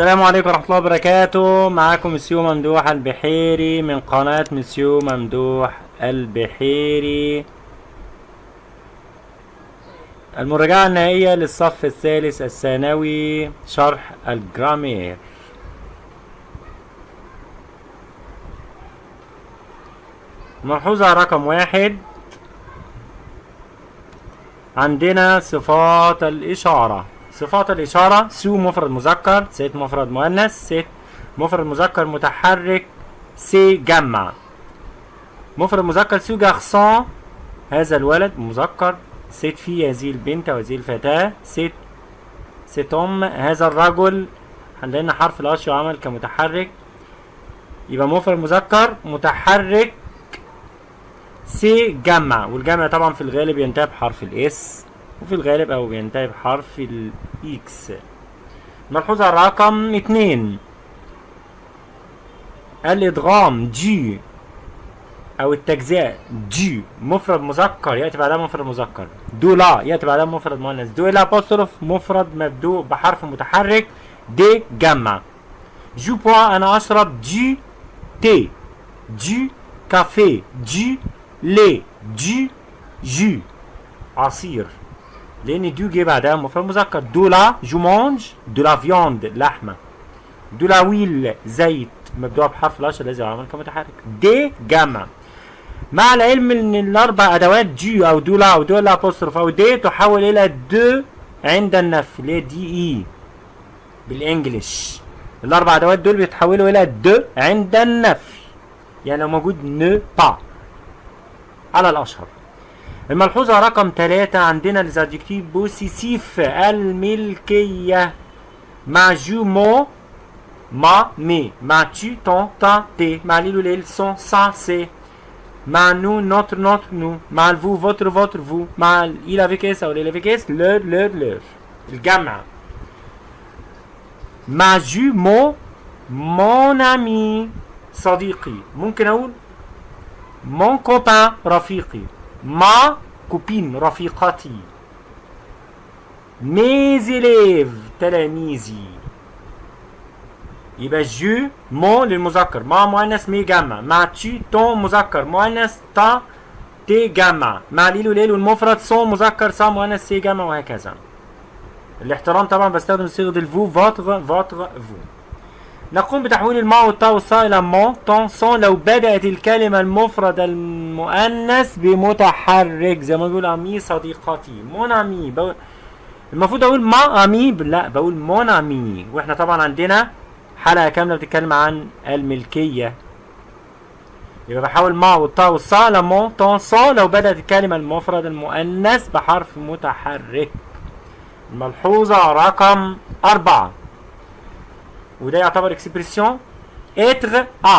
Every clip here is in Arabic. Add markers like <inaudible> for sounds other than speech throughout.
السلام عليكم ورحمة الله وبركاته. معاكم مسيو ممدوح البحيري من قناة مسيو ممدوح البحيري. المراجعة النهائية للصف الثالث الثانوي شرح ال grammaire. ملحوظة رقم واحد. عندنا صفات الإشارة. صفات الإشارة ce مفرد مذكر cette مفرد مؤنث cet مفرد مذكر متحرك ces جمع. مفرد مذكر ce garçon هذا الولد مذكر. cette fille هذه البنت أو هذه الفتاة. cet cet homme هذا الرجل. عندنا حرف ال H يعمل كمتحرك. يبقى مفرد مذكر متحرك ces جمع. والجمع طبعا في الغالب ينتهي بحرف ال S وفي الغالب أو بينتهي بحرف ال X ملحوظة رقم اتنين. الإدغام جي أو التجزئة جي مفرد مذكر يأتي بعدها مفرد مذكر. de la يأتي بعدها مفرد مؤنث. de l'apostrophe مفرد مبدوء بحرف متحرك. des جمع. je bois أنا أشرب du thé du café. du lait du jus عصير. لأن du جه بعدها مفرد مذكر de la je mange de la viande لحمة. de l'huile زيت. مبدوء بحرف ال H الذي يعمل كمتحرك des جمع. مع العلم أن الأربع أدوات du أو de la أو de l'apostrophe أو des تحول إلى de عند النفي اللي هي D E بال English الأربع أدوات دول بيتحولوا إلى de عند النفي يعني لو موجود ne pas على الأشهر. الملحوظة رقم ثلاثة عندنا ال adjectif possessif الملكية. مع je mon ma mes مع tu ton ta tes. مع ال il وال elle son sa ses. مع nous notre notre nos. مع ال vous votre votre vos. مع ils أو elles avec s leur leur leurs. الجمع مع je mon mon ami. صديقي ممكن أقول mon copain رفيقي ma copine رفيقتي mes élèves تلاميذي يبقى je mon للمذكر ma مؤنث mes جمع مع tu ton مذكر مؤنث ta tes جمع مع ال il وال elle والمفرد son مذكر sa مؤنث ses جمع وهكذا الاحترام طبعا بستخدم صيغه ال vous votre votre vos نقوم بتحويل ال ma وال ta وال sa إلى mon ton son لو بدأت الكلمة المفردة المؤنث بمتحرك زي ما بيقول amie صديقتي. mon بقول المفروض أقول ma amie لا بقول mon amie. وإحنا طبعا عندنا حلقة كاملة بتتكلم عن الملكية. يبقى بحاول ma وال ta وال sa ل mon ton son لو بدأت الكلمة المفردة المؤنث بحرف متحرك. الملحوظة رقم أربعة. وده يعتبر expression être à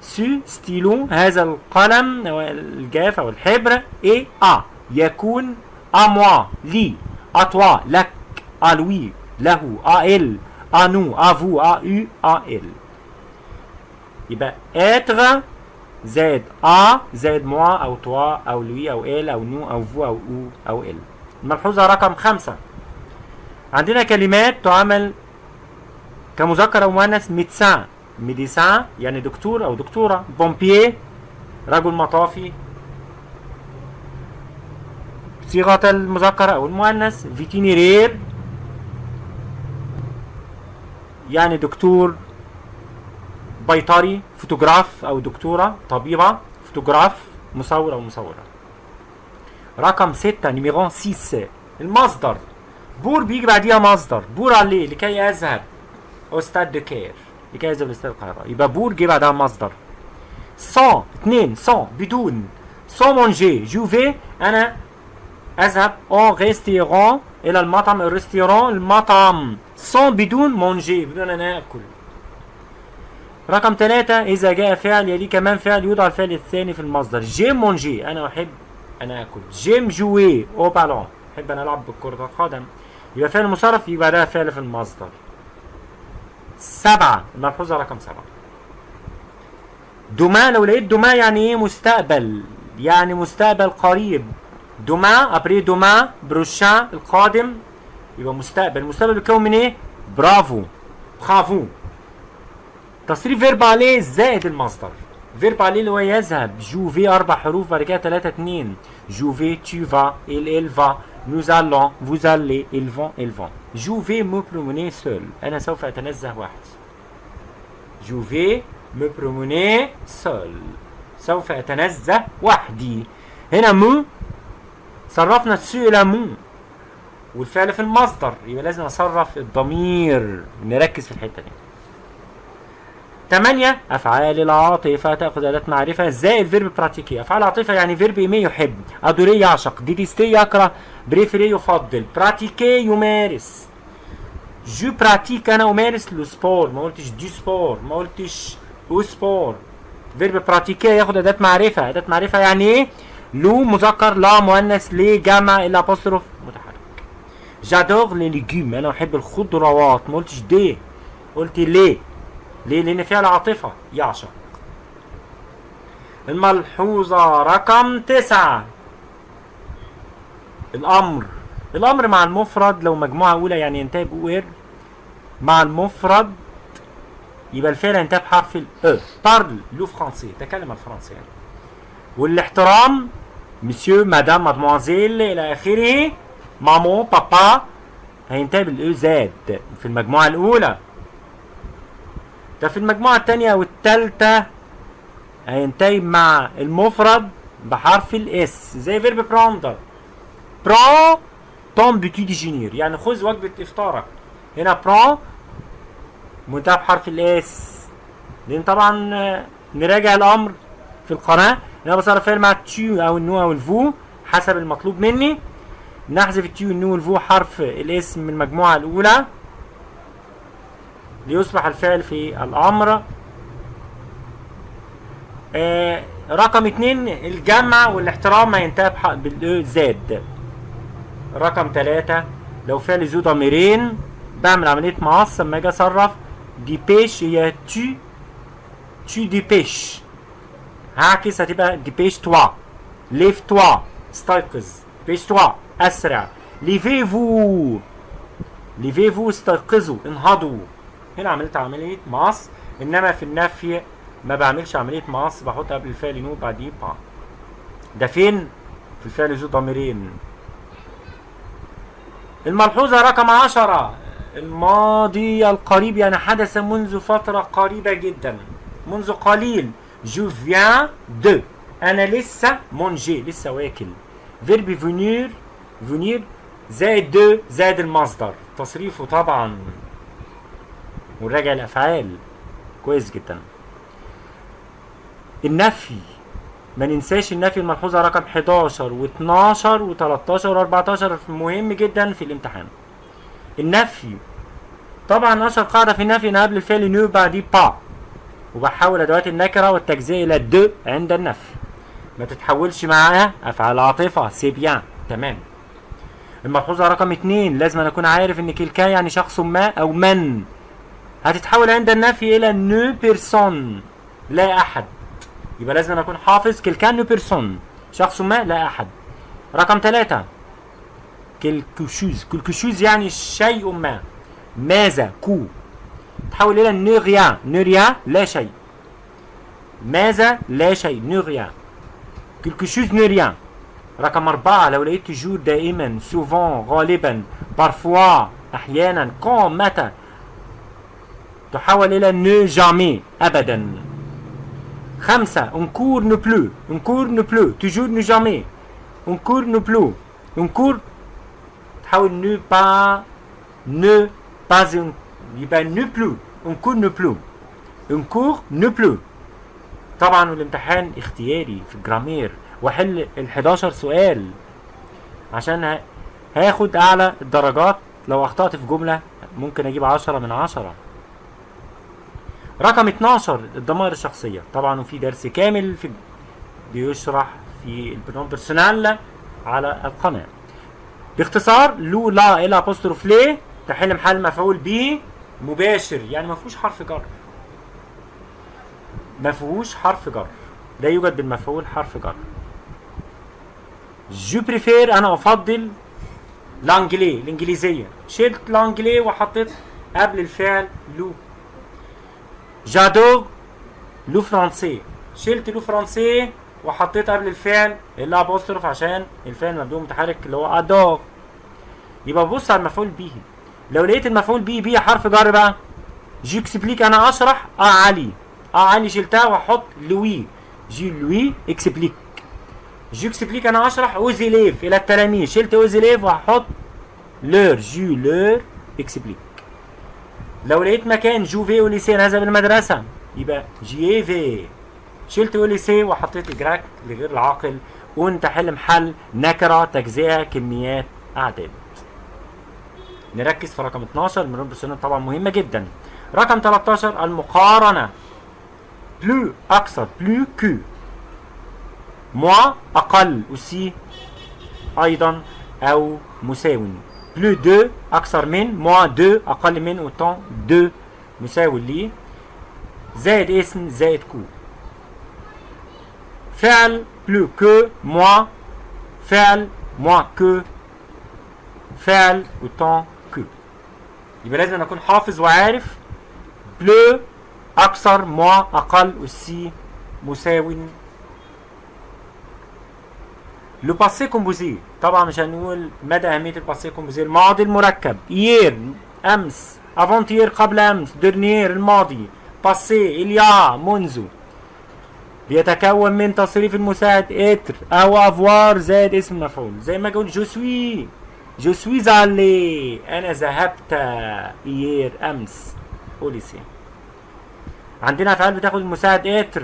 ce stylo هذا القلم أو الجاف أو الحبر est à يكون à moi لي. à toi لك. à lui له. à elle à nous à vous à eux à elles يبقى être زائد à زائد moi أو toi أو lui أو elle أو nous أو vous أو eux أو elles الملحوظة رقم خمسة. عندنا كلمات تعمل كمذكر أو مؤنث médecin médecin يعني دكتور أو دكتورة. pompier رجل مطافي. صيغة المذكر أو المؤنث vétérinaire. يعني دكتور بيطري فوتوغراف أو دكتورة طبيبة فوتوغراف مصور أو مصورة. رقم ستة numéro 6 المصدر. pour بيجي بعديها مصدر. pour aller لكي يذهب au stade du Caire لكي يذهب لاستاد القاهرة. يبقى pour جه بعدها مصدر. sans اتنين sans بدون. sans manger je vais. أنا أذهب au restaurant إلى المطعم ال restaurant المطعم. sans بدون manger بدون أن أكل. رقم ثلاثة إذا جاء فعل يليه كمان فعل يوضع الفعل الثاني في المصدر. j'aime manger أنا أحب أنا آكل. j'aime jouer au ballon أحب أنا ألعب بكرة القدم. يبقى فعل مصرف يبقى ده فعل في المصدر. سبعة. الملحوظة رقم سبعة. demain لو لقيت demain يعني إيه مستقبل؟ يعني مستقبل قريب. demain après-demain prochain القادم يبقى مستقبل. المستقبل بيتكون من إيه؟ برافو. برافو. تصريف verbe aller زائد المصدر. فيرب عليه اللي هو يذهب. je vais أربع حروف بعد كده 3 2 je vais elle va nous allons vous allez ils vont ils vont. Je vais me promener seul. je vais me promener seul. سوف أتنزه وحدي. هنا me. صرفنا se إلى me. والفعل في المصدر. يبقى لازم أصرف الضمير. نركز في الحتة دي. 8 أفعال العاطفة تأخذ اداه معرفة. زائد verbe pratiquer أفعال العاطفة يعني verbe aimer يحب. adorer يعشق. détester يكره. préférer يفضل. pratiquer يمارس. je pratique أنا أمارس le sport ما قلتش du sport ما قلتش au sport verbe pratiquer ياخد اداه معرفة. اداه معرفة يعني إيه le مذكر la مؤنث les جمع l'apostrophe متحرك. j'adore les légumes أنا أحب الخضروات. ما قلتش des قلت les ليه؟ لأن فيها العاطفة. يعشق الملحوظة رقم تسعة. الأمر. الأمر مع المفرد لو مجموعة أولى يعني ينتهي ب er مع المفرد يبقى الفعل ينتهي بحرف ال E. parle le français تكلم الفرنسي يعني. والاحترام. monsieur madame mademoiselle إلى آخره. maman papa هينتهي بال ez في المجموعة الأولى. ده في المجموعة الثانية والثالثه هينتهي مع المفرد بحرف ال s زي verbe prendre prends ton petit déjeuner يعني خذ وجبة إفطارك. هنا prends منتهى بحرف ال s لأن طبعا نراجع الأمر في القناة. أنا بصرف مع ال tu أو ال nous أو ال vous حسب المطلوب مني. نحذف التيو النو والفو حرف الاسم من المجموعة الأولى. ليصبح الفعل في الأمر. آه رقم اتنين الجمع والاحترام بال ez. رقم ثلاثة لو فعل ذو ضميرين بعمل عملية مقص لما أجي أصرف dépêche هي tu te dépêches. هعكس هتبقى dépêche-toi. lève-toi. استيقظ. dépêche-toi. أسرع. levez-vous. levez-vous استيقظوا. انهضوا. هنا عملت عملية مقص إنما في النفي ما بعملش عملية مقص بحط قبل الفعل ne بعديه pas. ده فين؟ في الفعل ذو ضميرين. الملحوظة رقم عشرة. الماضي القريب يعني حدث منذ فترة قريبة جدا. منذ قليل. je viens de أنا لسه manger لسه واكل. verbe venir venir زائد de زائد المصدر. تصريفه طبعا. ونراجع الأفعال. كويس جدا. النفي. ما ننساش النفي الملحوظة رقم 11 و12 و13 و14 مهم جدا في الامتحان. النفي. طبعا اشهر قاعدة في النفي أن قبل الفعل ne بعديه pas. وبحول أدوات النكرة والتجزئة إلى de عند النفي. ما تتحولش معاها أفعال عاطفة. c'est bien تمام. الملحوظة رقم اتنين. لازم أن أكون عارف إن quelqu'un يعني شخص ما أو من. هتتحول عند النفي إلى ne personne لا أحد. يبقى لازم أكون حافظ quelqu'un ne personne. شخص ما لا أحد. رقم ثلاثة quelque chose quelque chose يعني شيء ما. ماذا؟ que. تحول إلى ne rien ne rien لا شيء. ماذا؟ لا شيء. ne rien quelque chose ne rien رقم أربعة. لو لقيت toujours دائما souvent غالبا parfois أحيانا quand متى. تحول إلى ne jamais أبدا. خمسة encore ne plus encore ne plus toujours ne jamais. encore ne plus encore تحول ne pas ne pas يبقى ne plus encore ne plus encore ne plus طبعا الامتحان اختياري في ال grammaire. وأحل ال 11 سؤال. عشان هاخد أعلى الدرجات لو أخطأت في جملة ممكن أجيب 10 من 10 رقم 12 الضمائر الشخصية. طبعا وفي درس كامل في بيشرح في البرنامج personnel على القناة. باختصار le la l apostrophe les تحل محل مفعول به مباشر. يعني ما فيهوش حرف جر. ما فيهوش حرف جر. لا يوجد بالمفعول حرف جر. je préfère أنا أفضل l'anglais الإنجليزية. شلت l'anglais وحطيت قبل الفعل le. j'adore le français شلت le français وحطيت قبل الفعل. ال l apostrophe عشان الفعل مبدوء متحرك اللي هو adore. يبقى ببص على المفعول به. لو لقيت المفعول به به حرف جر بقى. j'explique أنا أشرح à علي. à علي شلتها وأحط lui je lui explique j'explique أنا أشرح aux élèves إلى التلاميذ. شلت aux élèves وهحط leur je leur explique لو لقيت مكان je vais au lycée أذهب المدرسة يبقى j'y vais شلت au lycée وحطيت y grec لغير العاقل و en تحل محل نكرة تجزئة كميات أعداد. نركز في رقم 12 من السنة طبعا مهمة جدا. رقم 13 المقارنة. plus أكثر plus que moins أقل aussi أيضا أو مساوي. plus de أكثر من moins de أقل من autant de مساوي لي. زائد اسم زائد que. فعل plus que moins فعل moins que فعل autant que يبقى لازم أكون حافظ وعارف plus أكثر moins أقل و aussi مساوي le passé composé طبعا مش هنقول مدى أهمية ال passé composé الماضي المركب. hier أمس. avant-hier قبل أمس. dernier الماضي. passé il y a منذ. بيتكون من تصريف المساعد être. أو avoir زائد اسم مفعول. زي ما قلت je suis je suis allé أنا ذهبت. hier أمس. au lycée عندنا أفعال بتاخد المساعد إتر.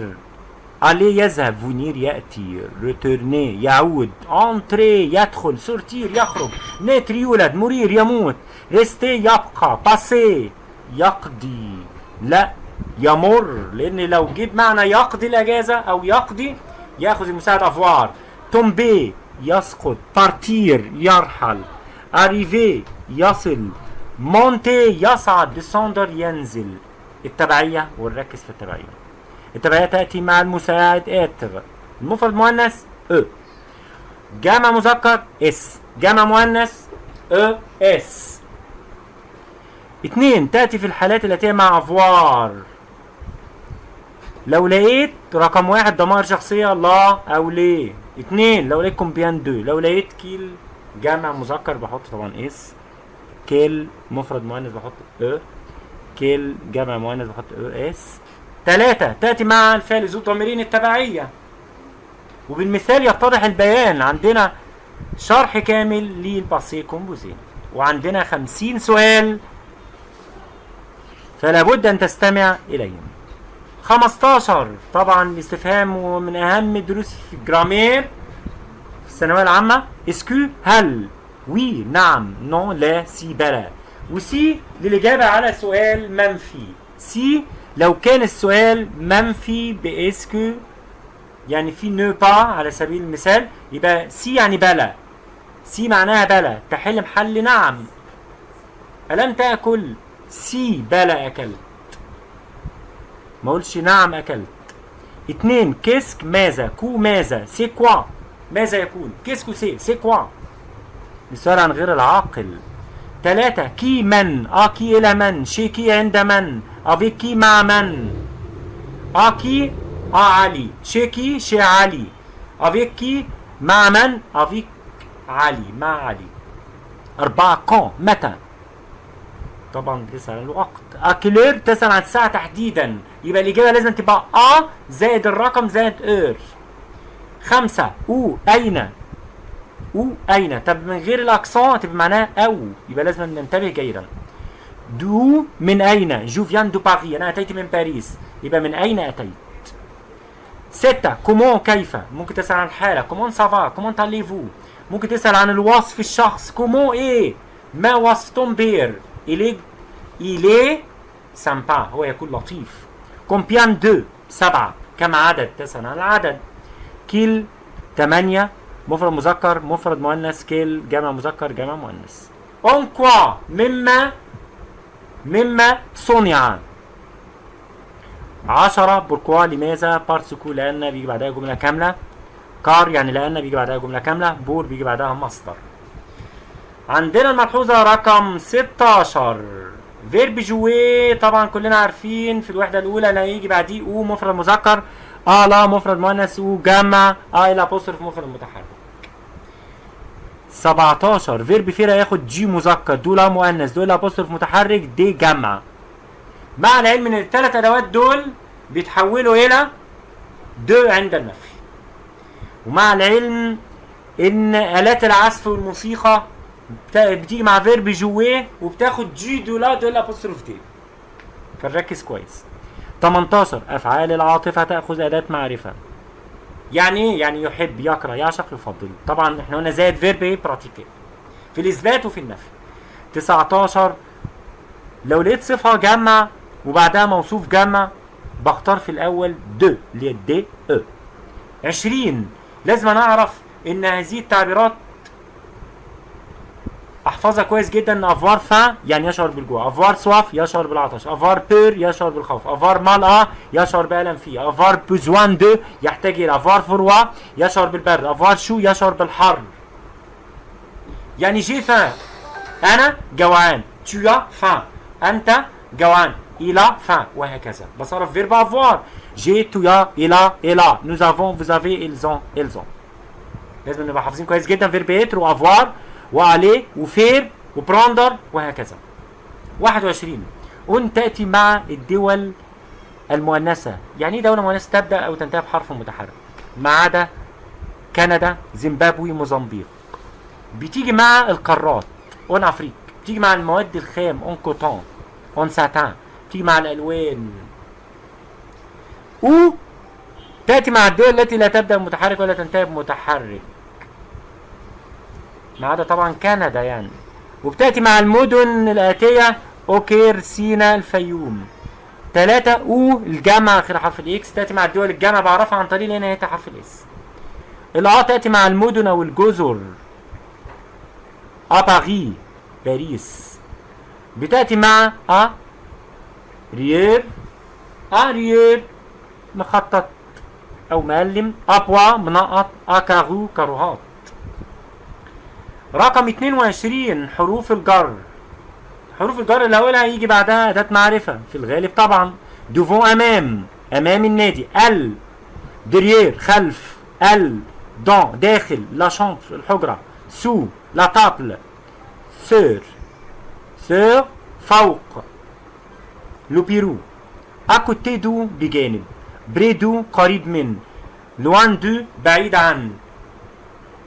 aller يذهب venir ياتي retourner يعود entrer يدخل sortir يخرج naître يولد mourir يموت rester يبقى passer يقضي لا يمر لأن لو جيب معنى يقضي الاجازه أو يقضي ياخذ المساعد avoir tomber يسقط partir يرحل arriver يصل monter يصعد descendre ينزل التبعيه ونركز في التبعيه التبعيه تأتي مع المساعد être المفرد مؤنث e جمع مذكر s. جمع مؤنث e s. اتنين تأتي في الحالات التي مع avoir. لو لقيت رقم واحد ضمائر شخصية la أو les؟ اتنين لو لقيت combien de. لو لقيت quels جمع مذكر بحط طبعا s. quelle مفرد مؤنث بحط e quelles جمع مؤنث بحط e s. تلاتة تأتي مع الفعل ذو ضميرين التبعية. وبالمثال يتضح البيان عندنا شرح كامل لل passé composé وعندنا خمسين سؤال فلا بد أن تستمع إليهم. 15 طبعا الاستفهام ومن أهم دروس في ال grammaire في الثانوية العامة. est-ce que هل؟ oui نعم non لا si بلا. و si للإجابة على سؤال منفي. si لو كان السؤال منفي parce que يعني في ne pas على سبيل المثال يبقى si يعني بلا si معناها بلا تحل محل نعم. ألم تأكل؟ si بلا أكلت. ما اقولش نعم أكلت. اتنين qu'est-ce que ماذا؟ que ماذا؟ c'est quoi ماذا يكون؟ qu'est-ce que c'est c'est quoi السؤال عن غير العاقل. تلاتة. qui من؟ à qui إلى من؟ chez qui عند من؟ avec qui مع من؟ à qui؟ à علي. chez qui؟ chez علي. avec qui مع من؟ avec علي. مع علي. أربعة. quand. متى؟ طبعا بتسأل عن الوقت. à quelle heure تسأل عن الساعة تحديدا. يبقى الإجابة لازم تبقى à زائد الرقم زائد heure خمسة. où. أين؟ où أين طب من غير ال accent تبقى معناها أو يبقى لازم ننتبه جيدا d'où من أين je viens de Paris أنا أتيت من باريس يبقى من أين أتيت ستة comment كيف ممكن تسأل عن الحالة comment ça va comment allez-vous ممكن تسأل عن الوصف الشخص comment est ما وصف ton père il est il est sympa هو يكون لطيف combien de سبعة كم عدد تسأل عن العدد quel ثمانية مفرد مذكر مفرد مؤنث quels جمع مذكر جمع مؤنث. en quoi مما مما صنع عشرة pourquoi لماذا؟ parce que لأن بيجي بعدها جملة كاملة. car يعني لأن بيجي بعدها جملة كاملة. pour بيجي بعدها مصدر. عندنا الملحوظة رقم 16 verbe jouer طبعا كلنا عارفين في الوحدة الأولى لا يجي بعديه au مفرد مذكر à la مفرد مؤنث aux جمع à l'apostrophe مفرد متحرك. 17 verbe faire ياخد du مذكر de la مؤنث. de l'apostrophe متحرك. des جمع. مع العلم إن الثلاث أدوات دول بيتحولوا إلى de عند النفي. ومع العلم إن آلات العزف والموسيقى بتيجي مع verbe jouer وبتاخد du de la de l'apostrophe des. فنركز كويس. 18 أفعال العاطفة تأخذ أداة معرفة. يعني إيه يعني يحب يكره يعشق يفضل. طبعا إحنا قلنا زائد verbe إيه pratiquer في الإثبات وفي النفي. 19 لو لقيت صفة جمع وبعدها موصوف جمع بختار في الأول de اللي هي des أو 20 لازم أنا أعرف إن هذه التعبيرات أحفظها كويس جدا. ان avoir faim يعني يشعر بالجوع. avoir soif يشعر بالعطش. avoir peur يشعر بالخوف. avoir mal يشعر بألم فيه avoir besoin de يحتاج إلى. avoir froid يشعر بالبرد. avoir chaud يشعر بالحر يعني j'ai faim أنا جوعان. As faim. أنت جوعان. A faim. وهكذا. بصرف verbe avoir j'ai a il a. Nous avons vous avez ils لازم نبقى حافظين كويس جدا. فيرب اتر وافوار وعليه وفير وبراندر وهكذا. 21 en تأتي مع الدول المؤنثة. يعني إيه دولة مؤنثة؟ تبدأ أو تنتهي بحرف متحرك. ما عدا كندا زيمبابوي موزمبيق. بتيجي مع القارات en Afrique بتيجي مع المواد الخام en coton en satin. بتيجي مع الألوان. au تأتي مع الدول التي لا تبدأ بمتحرك ولا تنتهي بمتحرك. ما عدا طبعا كندا يعني. وبتأتي مع المدن الآتية au Caire سينا الفيوم. ثلاثة أو الجمع آخر حرف ال x. تأتي مع الدول الجمع بعرفها عن طريق لأن هي حرف ال s. ال à تأتي مع المدن أو الجزر. à Paris باريس. بتأتي مع à ريير. أ ريير. مخطط أو مقلم. à pois منقط. à carreaux كاروهات. رقم 22 حروف الجر. حروف الجر اللي اولها يجي بعدها اداه معرفة. في الغالب طبعا devant أمام. أمام النادي. ال. derrière خلف. ال. dans داخل. la chambre الحجرة. sous. la table sur. sur فوق. le bureau à côté de بجانب. près de قريب من. loin de بعيد عن.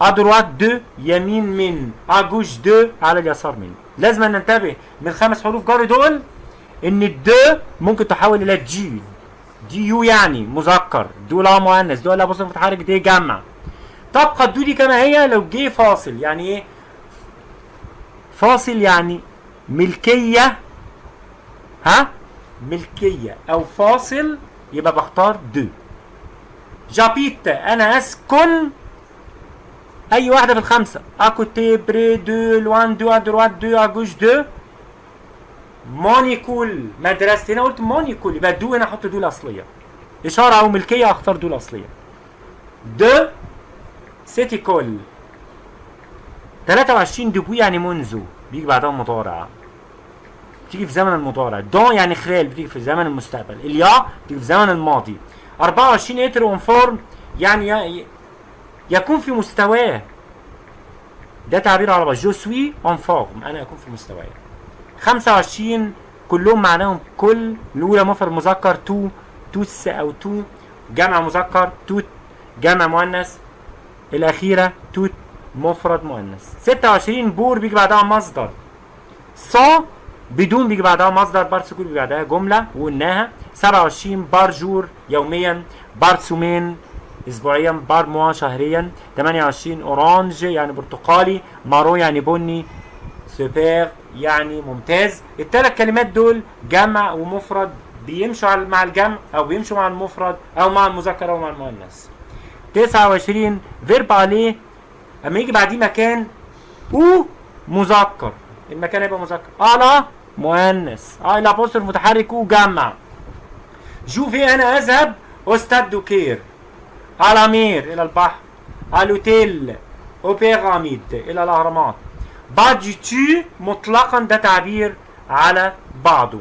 à droite de يمين من à gauche de على اليسار من لازم ننتبه من خمس حروف جر دول ان ال de ممكن تحول إلى du d u يعني مذكر de la مؤنث de l'apostrophe متحرك des جمع تبقى ال de دي كما هي لو جه فاصل يعني إيه فاصل يعني ملكيه ها ملكيه أو فاصل يبقى بختار de j'habite أنا اسكن أي واحدة في الخمسة. à côté près de loin de à droite de à gauche de. mon école. مدرستي هنا قلت mon école يبقى de هنا أحط de الأصلية. إشارة أو ملكية أختار de الأصلية. de cette école 23 depuis يعني منذ. بيجي بعدها مضارع بتيجي في زمن المضارع dans يعني خلال بتيجي في زمن المستقبل. il y a بتيجي في زمن الماضي. 24 être en forme يعني ي- يكون في مستواه ده تعبير عربي je suis en forme أنا أكون في مستواي. 25 كلهم معناهم كل. الأولى مفرد مذكر tout. tous أو tous. جمع مذكر toutes. جمع مؤنث. الأخيرة toute. مفرد مؤنث. 26 pour بيجي بعدها مصدر. صا بدون بيجي بعدها مصدر parce que بيجي بعدها جملة. وقلناها. 27 par jour يوميا. par semaine. اسبوعيا par mois شهريا. 28 orange يعني برتقالي. marron يعني بني. سوبر يعني ممتاز. الثلاث كلمات دول جمع ومفرد بيمشوا مع الجمع أو بيمشوا مع المفرد أو مع المذكر أو مع المؤنث 29 verbe aller. أما يجي بعديه مكان أو مذكر. المكان هيبقى مذكر. à la مؤنث. à l'apostrophe متحرك وجمع je vais أنا أذهب stade du Caire. à la mer إلى البحر à l'hôtel aux pyramides إلى الاهرامات pas du tout مطلقا ده تعبير على بعضه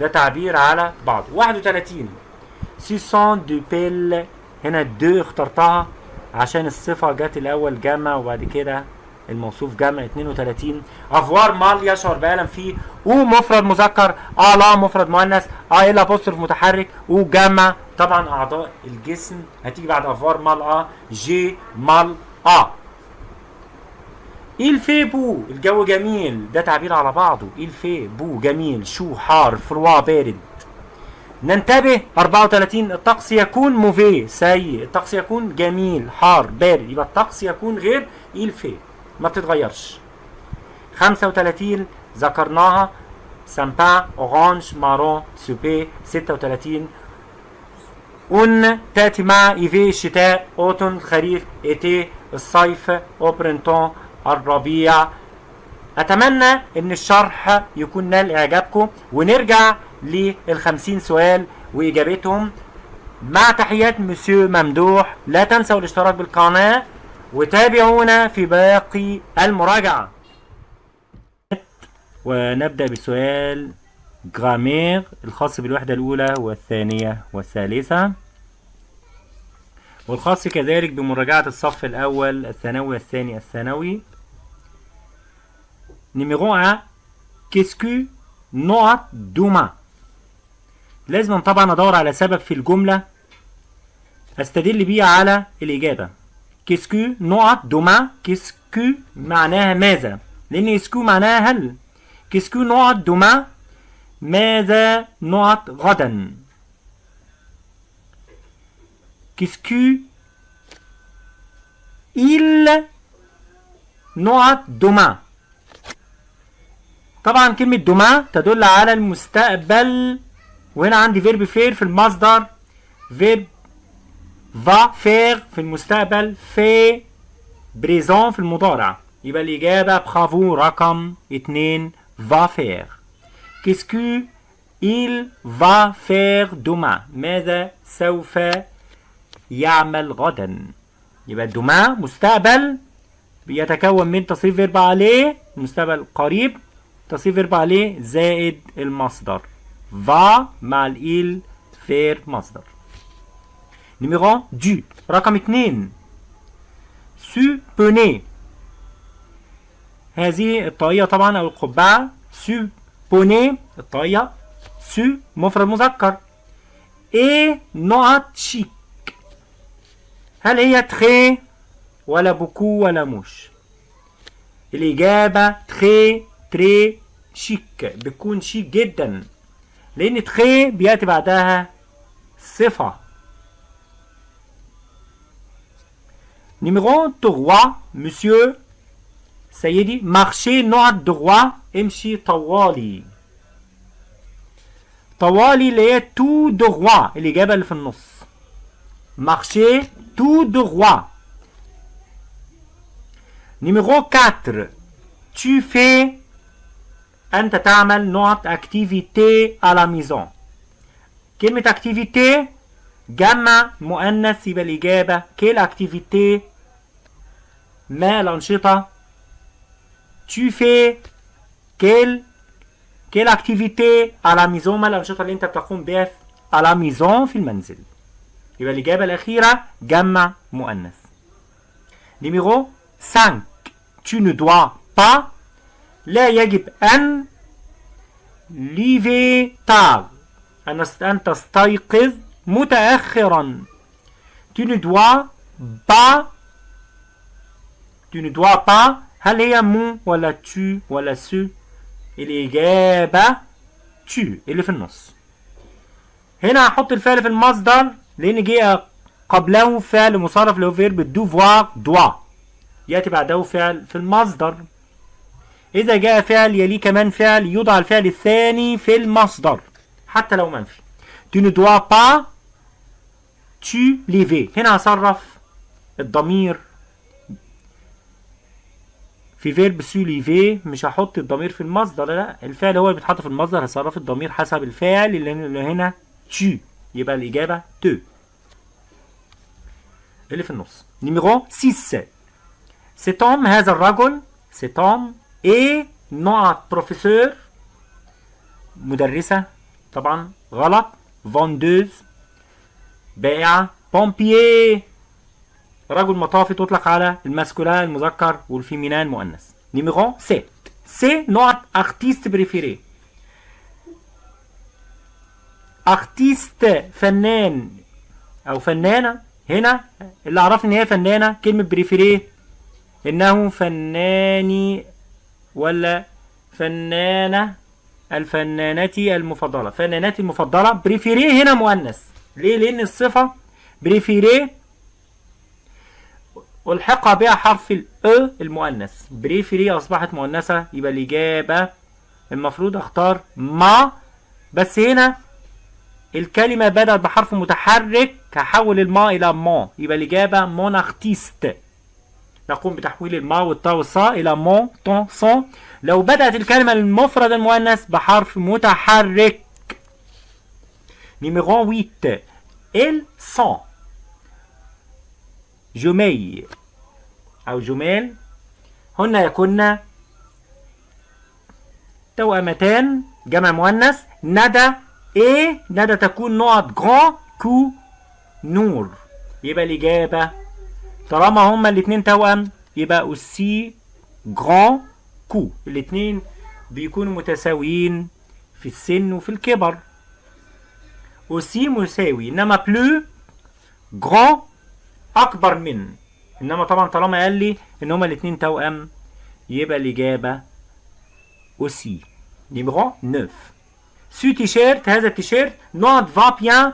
ده تعبير على بعضه 31 ce sont de belles هنا de اخترتها عشان الصفة جت الأول جمع وبعد كده الموصوف جمع 32 avoir mal يشعر بألم فيه. au مفرد مذكر. à la مفرد مؤنث. à l'apostrophe متحرك. أو جمع. طبعا أعضاء الجسم. هتيجي بعد avoir mal à j'ai mal à il fait beau الجو جميل. ده تعبير على بعضه. il fait beau جميل. chaud حار froid بارد. ننتبه. 34 الطقس يكون mauvais سيء. الطقس يكون جميل. حار. بارد. يبقى الطقس يكون غير il fait. ما بتتغيرش. 35 ذكرناها. sympa orange marron super 36 en تاتي مع hiver الشتاء automne الخريف été الصيف au printemps الربيع. أتمنى إن الشرح يكون نال إعجابكم. ونرجع للخمسين سؤال وإجابتهم. مع تحيات مسيو ممدوح. لا تنسوا الاشتراك بالقناة. وتابعونا في باقي المراجعة. ونبدأ بسؤال grammaire الخاص بالوحدة الأولى والثانية والثالثة. والخاص كذلك بمراجعة الصف الأول الثانوي الثاني الثانوي. numéro 1 qu'est-ce que نقط demain لازم طبعا أدور على سبب في الجملة. أستدل بيه على الإجابة. qu'est-ce que نقط demain qu'est-ce que معناها ماذا؟ لأن est-ce que معناها هل. qu'est-ce que نقط demain ماذا؟ نقط غدا. qu'est-ce que il نقط demain. طبعا كلمة demain تدل على المستقبل. وهنا عندي verbe faire في المصدر. verbe va faire في المستقبل في présent في المضارع. يبقى الإجابة برافو رقم اتنين va faire. Qu'est-ce que il va faire demain ماذا سوف يعمل غدا؟ يبقى demain مستقبل بيتكون من تصريف verbe aller المستقبل قريب تصريف verbe aller زائد المصدر. Va مع ال il faire مصدر. numéro deux رقم اتنين ce bonnet هذه الطاقية طبعا أو القبعة ce bonnet الطاقية ce مفرد مذكر إيه نقط شيك هل هي très ولا beaucoup ولا moche الإجابة très très chic بتكون شيك جدا لأن تخي بيأتي بعدها صفة numéro 3 مسيو سيدي marchez نقط droit امشي طوالي طوالي اللي هي تو دغوا الإجابة اللي في النص marchez tout droit numéro 4 tu fais أنت تعمل نقط activité à la maison. كلمة activité? جمع مؤنث يبقى الإجابة كيل activité? ما الأنشطة fais quelle quelle activité à la maison? ما الأنشطة اللي أنت بتقوم بها à la في المنزل يبقى الإجابة الأخيرة جمع مؤنث numéro 5 tu ne dois pas لا يجب أن lever tard أن تستيقظ متأخرا. Tu ne dois pas tu ne dois pas هل هي مو ولا tu ولا سو الإجابة؟ tu اللي في النص. هنا هحط الفعل في المصدر لأن جه قبله فعل مصرف هو verbe devoir dois يأتي بعده فعل في المصدر. إذا جاء فعل يليه كمان فعل يوضع الفعل الثاني في المصدر حتى لو منفي. Tu ne dois pas te lever. هنا هصرف الضمير في verbe se lever مش هحط الضمير في المصدر لا الفعل هو اللي بيتحط في المصدر هصرف الضمير حسب الفاعل اللي هنا tu. يبقى الإجابة te اللي في النص. numéro 6 cet homme هذا الرجل cet homme est نقط professeure مدرسة طبعا غلط. vendeuse بائعة pompier رجل مطافي تطلق على ال masculin المذكر وال féminin المؤنث numéro 7 c'est نقط artiste préférée artiste فنان أو فنانة. هنا اللي عرفني إن هي فنانة كلمة préférée إنه فناني ولا فنانة. الفنانتي المفضلة. فنانتي المفضلة préférée هنا مؤنث. ليه؟ لأن الصفة préférée ألحق بها حرف ال e المؤنث. préférée أصبحت مؤنثة يبقى الإجابة المفروض أختار ma. بس هنا الكلمة بدأت بحرف متحرك هحول ال ma إلى mon يبقى الإجابة mon artiste نقوم بتحويل ال ma وال ta وال sa إلى mon ton son. لو بدأت الكلمة المفرد المؤنث بحرف متحرك. numéro 8 ال سون جمي أو جمال. هن يكن توأمتان. جمع مؤنث. ندى. إيه ندى تكون نقط غران كو نور. يبقى الإجابة طالما هما الاتنين توأم يبقى أوسي غران كو الاتنين بيكونوا متساويين في السن وفي الكبر. أوسي مساوي إنما بلو grand أكبر من. إنما طبعا طالما قال لي إن هما الاتنين توأم يبقى الإجابة aussi numéro 9 ce t-shirt هذا التيشيرت نقط va bien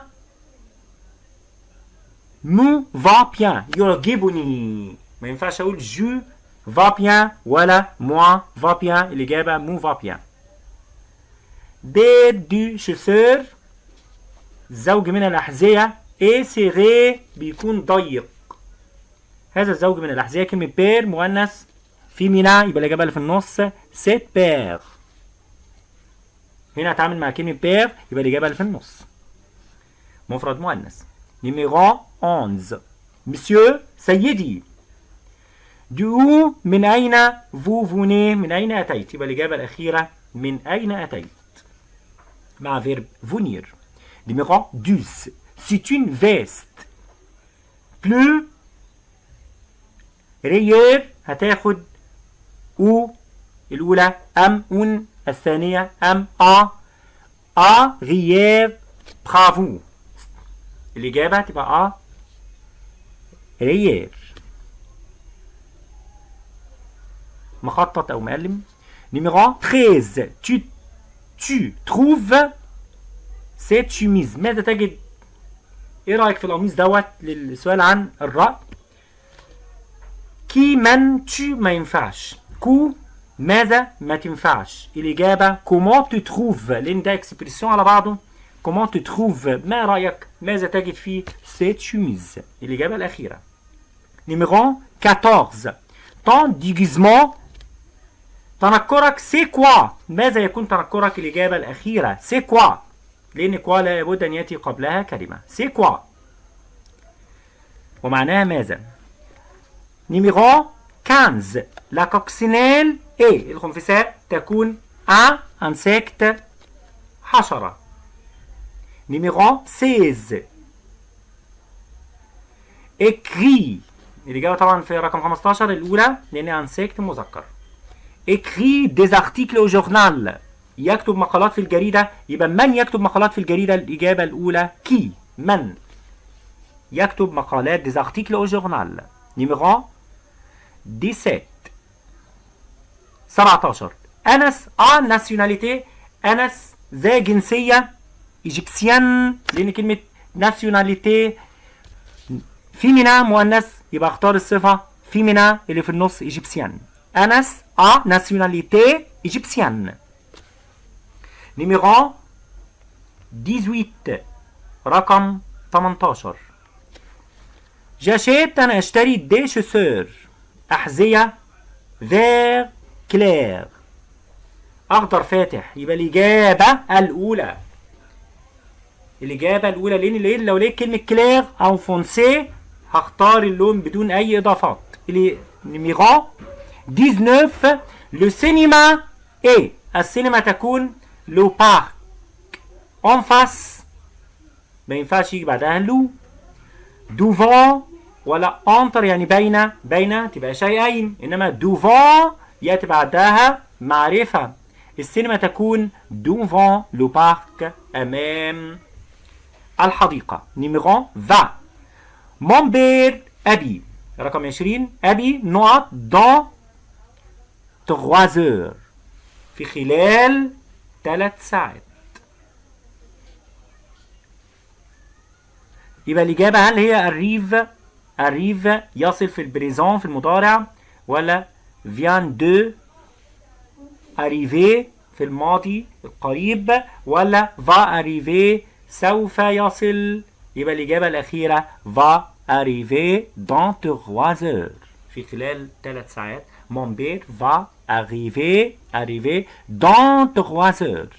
me va bien يعجبني ما ينفعش أقول je va bien ولا moi va bien الاجابه me va bien dix de chaussures زوج من الاحذيه اي سيغي بيكون ضيق هذا الزوج من الاحذيه كلمه paire مؤنث féminin يبقى الاجابه اللي في النص cette paire هنا هتعامل مع كلمة paire يبقى الإجابة اللي في النص مفرد مؤنث numéro 11 مسيو سيدي d'où من أين؟ vous venez من أين أتيت؟ يبقى الإجابة الأخيرة من أين أتيت؟ مع فيرب فونير نيميرو 12 C'est une veste. Plus ريير هتاخد أو. الأولى أم أون. الثانية أم أ. أ غياب برافو الإجابة تبقى أ. ريير مخطط أو مقلم numéro 13 tu tu trouves cette chemise ماذا تجد؟ إيه رأيك في القميص دوت للسؤال عن الرأي؟ qui من tu ما ينفعش. que ماذا ما تنفعش. الإجابة comment tu trouves لأن ده expression على بعضه. comment tu trouves ما رأيك؟ ماذا تجد في cette chemise الإجابة الأخيرة. numéro 14 ton déguisement تنكرك c'est quoi. ماذا يكون تنكرك الإجابة الأخيرة؟ c'est quoi. لأن quoi لا بد أن يأتي قبلها كلمة. c'est quoi. ومعناها ماذا؟ numéro 15 la coccinelle est الخنفساء تكون un insecte حشرة numéro 16 écrit. الإجابة طبعا في رقم 15 الأولى لأن insecte مذكر. Écrit des articles au journal. يكتب مقالات في الجريدة. يبقى من يكتب مقالات في الجريدة؟ الإجابة الأولى qui؟ من؟ يكتب مقالات des articles au journal. numéro 17 17 أنس a nationalité. أنس ذا جنسية. égyptienne. لأن كلمة nationalité féminin مؤنث. يبقى أختار الصفة féminin اللي في النص égyptienne. أنس a nationalité égyptienne numéro 18 رقم 18 j'achète أنا أشتري des chaussures أحذية vert clair أخضر فاتح يبقى الإجابة الأولى الإجابة الأولى لأن ليه لو لقيت كلمة clair أو foncé هختار اللون بدون أي إضافات numéro 19 le cinéma est السينما تكون le parc en face ما ينفعش يجي بعدها le devant ولا entre يعني بين بين تبقى شيئين انما devant ياتي بعدها معرفة السينما تكون devant le parc امام الحديقة numéro 20 mon père ابي رقم 20 ابي نقط dans 3 heures في خلال ثلاث ساعات. يبقى الإجابة هل هي arrive arrive يصل في البريزون في المضارع ولا vient de arriver في الماضي القريب ولا va arriver سوف يصل؟ يبقى الإجابة الأخيرة arriver dans 3 heures في خلال ثلاث ساعات. Père va arriver arriver dans 3 heures.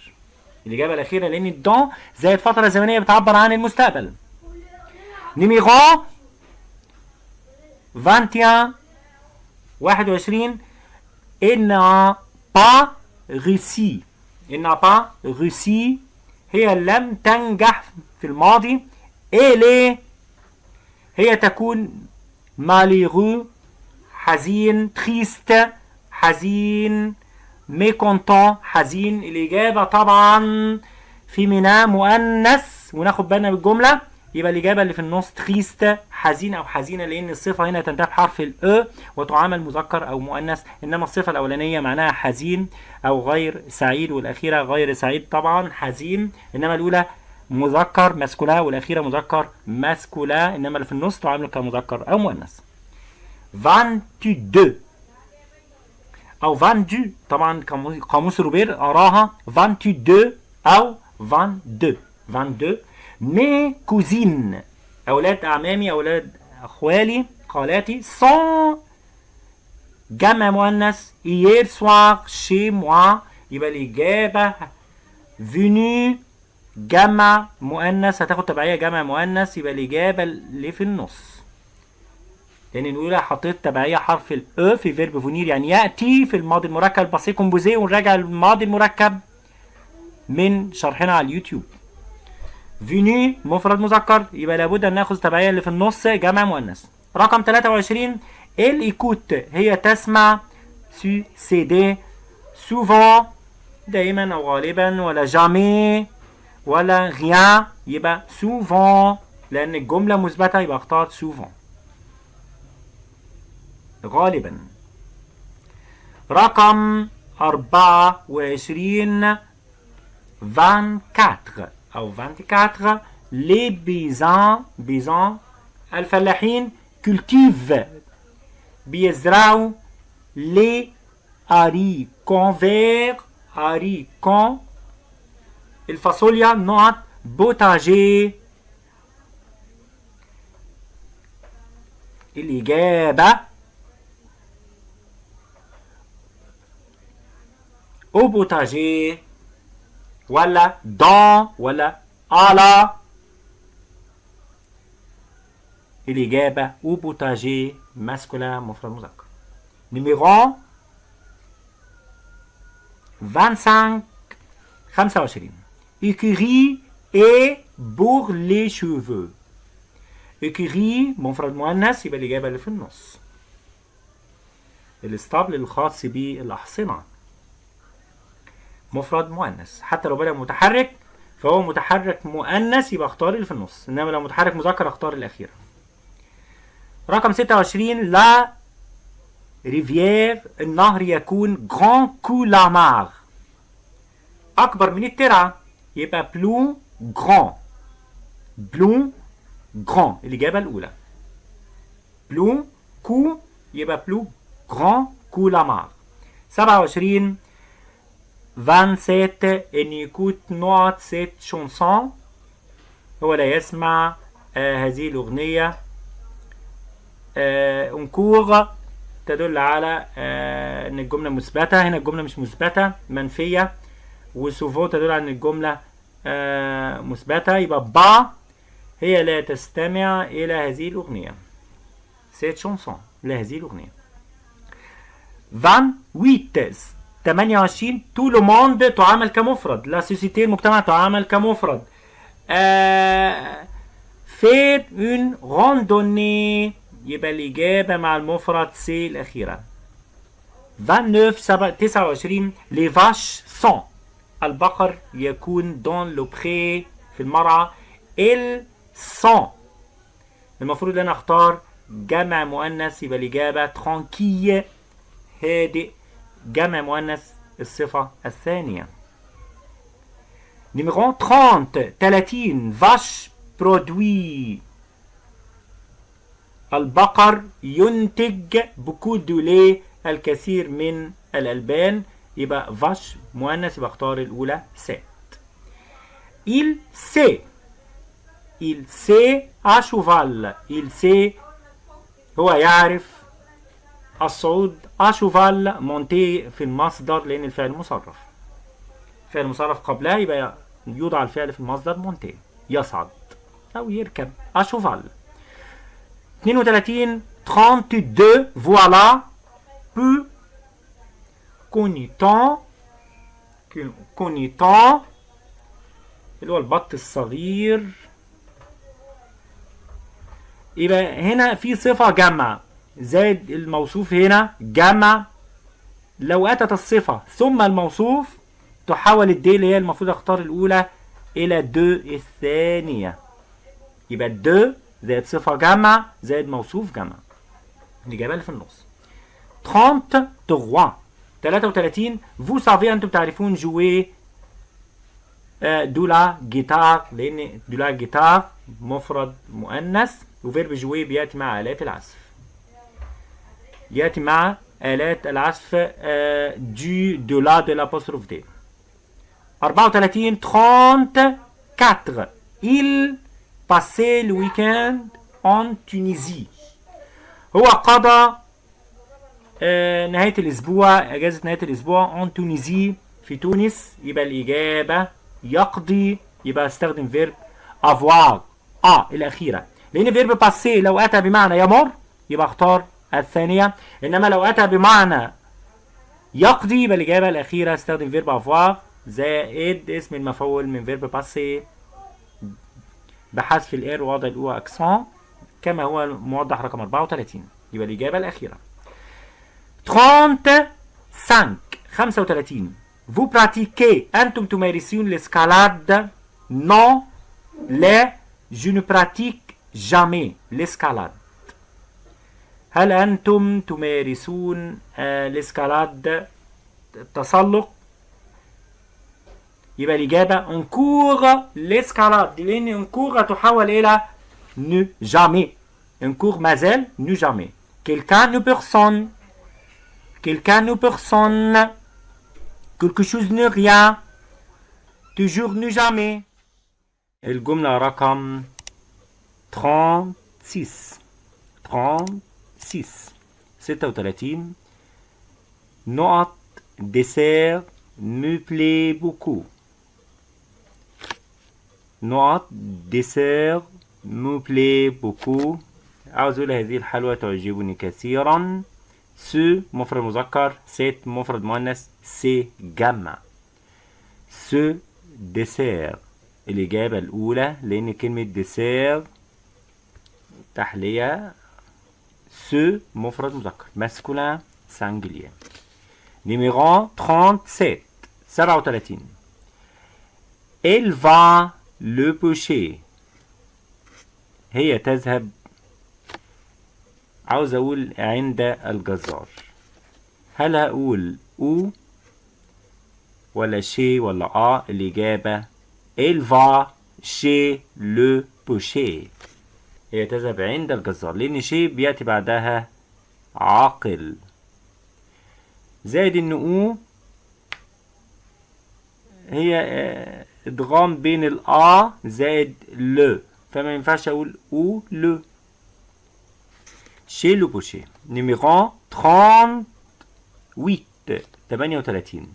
الإجابة الأخيرة لأن dans زائد فترة زمنية بتعبر عن المستقبل نيميرو 21 21 il n'a pas réussi. Il n'a pas هي لم تنجح في الماضي elle هي تكون malheureux حزين triste حزين mécontent حزين. الإجابة طبعا فيمينا مؤنث. وناخد بالنا بالجملة. يبقى الإجابة اللي في النص تريست حزين أو حزينة لأن الصفة هنا تنتهي بحرف الأ وتعامل مذكر أو مؤنث. إنما الصفة الأولانية معناها حزين أو غير سعيد والأخيرة غير سعيد طبعا حزين. إنما الأولى مذكر ماسكولا والأخيرة مذكر ماسكولا. إنما اللي في النص تعامل كمذكر أو مؤنث. 22 أو 22 طبعا قاموس روبير أراها 22 أو 22 22 مي كوزين. أولاد أعمامي أولاد أخوالي خالاتي سون جمع مؤنث. Hier soir chez moi. يبقى الإجابة venu جمع مؤنث. هتاخد تبعية جمع مؤنث. يبقى الإجابة اللي في النص. لأن الأولى حطيت تبعية حرف ال a في verbe venir يعني يأتي في الماضي المركب ال passé composé ونراجع الماضي المركب من شرحنا على اليوتيوب. venu مفرد مذكر يبقى لابد أن نأخذ تبعية اللي في النص جمع مؤنث. رقم 23 elle écoute هي تسمع ses CD souvent دائما أو غالبا ولا jamais ولا rien يبقى souvent لأن الجملة مثبتة يبقى اختار سوفون غالبا. رقم 24 24 أو 24 les paysans paysans الفلاحين cultivent بيزرعوا les haricots verts haricots. الفاصوليا نقط بوتاجي. الإجابة au potager ولا dans ولا على الإجابة au potager masculin مفرد مذكر numéro 25 25 écurie et pour les cheveux. Écurie مفرد مؤنث يبقى الإجابة اللي في النص الاسطبل الخاص بالأحصنة مفرد مؤنث. حتى لو بدأ متحرك فهو متحرك مؤنث يبقى اختار اللي في النص. إنما لو متحرك مذكر اختار الأخير. رقم 26 لا rivière النهر يكون grand que la mare أكبر من الترعة يبقى plus grand plus grand الإجابة الأولى. plus que يبقى plus grand que la mare 27 27 il n'écoute نقط cette chanson هو لا يسمع آه هذه الأغنية آه encore تدل على آه ان الجملة مثبتة هنا الجملة مش مثبتة منفية و souvent تدل على ان الجملة آه مثبتة يبقى pas هي لا تستمع إلى هذه الأغنية cette chanson لهذه الأغنية 28 28 tout le monde تعامل كمفرد la société المجتمع تعامل كمفرد آه faire une randonnée. يبقى الإجابة مع المفرد سي الأخيرة. 29 سبع- 29 les vaches sont البقر يكون dans le pré في المرعى. elles sont المفروض إن أنا أختار جمع مؤنث يبقى الإجابة tranquilles. هادئ. جمع مؤنث الصفة الثانية. numéro 30 30 vache produit. البقر ينتج beaucoup de lait الكثير من الألبان. يبقى vache مؤنث يبقى اختار الأولى cette sait il sait à cheval il sait هو يعرف الصعود cheval مونتي في المصدر لأن الفعل مصرف. فعل مصرف قبلها يبقى يوضع الفعل في المصدر مونتي. يصعد. أو يركب. cheval 32 32 voilà peu cognitant cognitant اللي هو البط الصغير. يبقى هنا في صفة جمع زائد الموصوف هنا جمع لو أتت الصفة ثم الموصوف تحول ال des اللي هي المفروض أختار الأولى إلى de الثانية. يبقى de زائد صفة جمع زائد موصوف جمع. الإجابة اللي في النص. 33 33 vous savez أنتم تعرفون jouer de la guitare لأن de la guitare مفرد مؤنث و verbe jouer بيأتي مع آلات العزف. يأتي مع آلات العزف du de la de l'apostrophe des. 34 34 il passait le week-end en Tunisie. هو قضى آه، نهاية الأسبوع أجازة نهاية الأسبوع en Tunisie في تونس. يبقى الإجابة يقضي يبقى استخدم verbe avoir. آه الأخيرة لأن verbe passer لو أتى بمعنى يمر يبقى اختار الثانية إنما لو أتى بمعنى يقضي يبقى الإجابة الأخيرة استخدم verbe avoir زائد اسم المفعول من verbe passer بحذف ال er ووضع ال é accent كما هو موضح رقم 34 يبقى الإجابة الأخيرة. 35 35 Vous pratiquez أنتم تمارسون l'escalade. Non لا je ne pratique jamais l'escalade. هل أنتم تمارسون آه، l'escalade التسلق يبقى الإجابة on court l'escalade لأن on court تحول إلى ne jamais on court ما زال ne jamais quelqu'un ne personne quelqu'un ne personne quelque chose ne rien toujours ne jamais الجملة رقم 36 36 36 نقط dessert me plaît beaucoup نقط dessert me plaît beaucoup عاوز أقول هذه الحلوى تعجبني كثيرا. ce مفرد مذكر. cette مفرد مؤنث. ces جمع ce dessert. الإجابة الأولى لأن كلمة dessert تحلية ce مفرد مذكر. masculin singulier numéro 37 37 Elle va le pêcher هي تذهب. عاوز أقول عند الجزار. هل هقول أو ولا شي ولا آه الاجابه il va chez le boucher هي تذهب عند الجزار لأن شي بياتي بعدها عاقل. زائد إن أو هي آه، إدغام بين الآ زائد لو فما ينفعش أقول أو لو chez le boucher. Numéro 38 38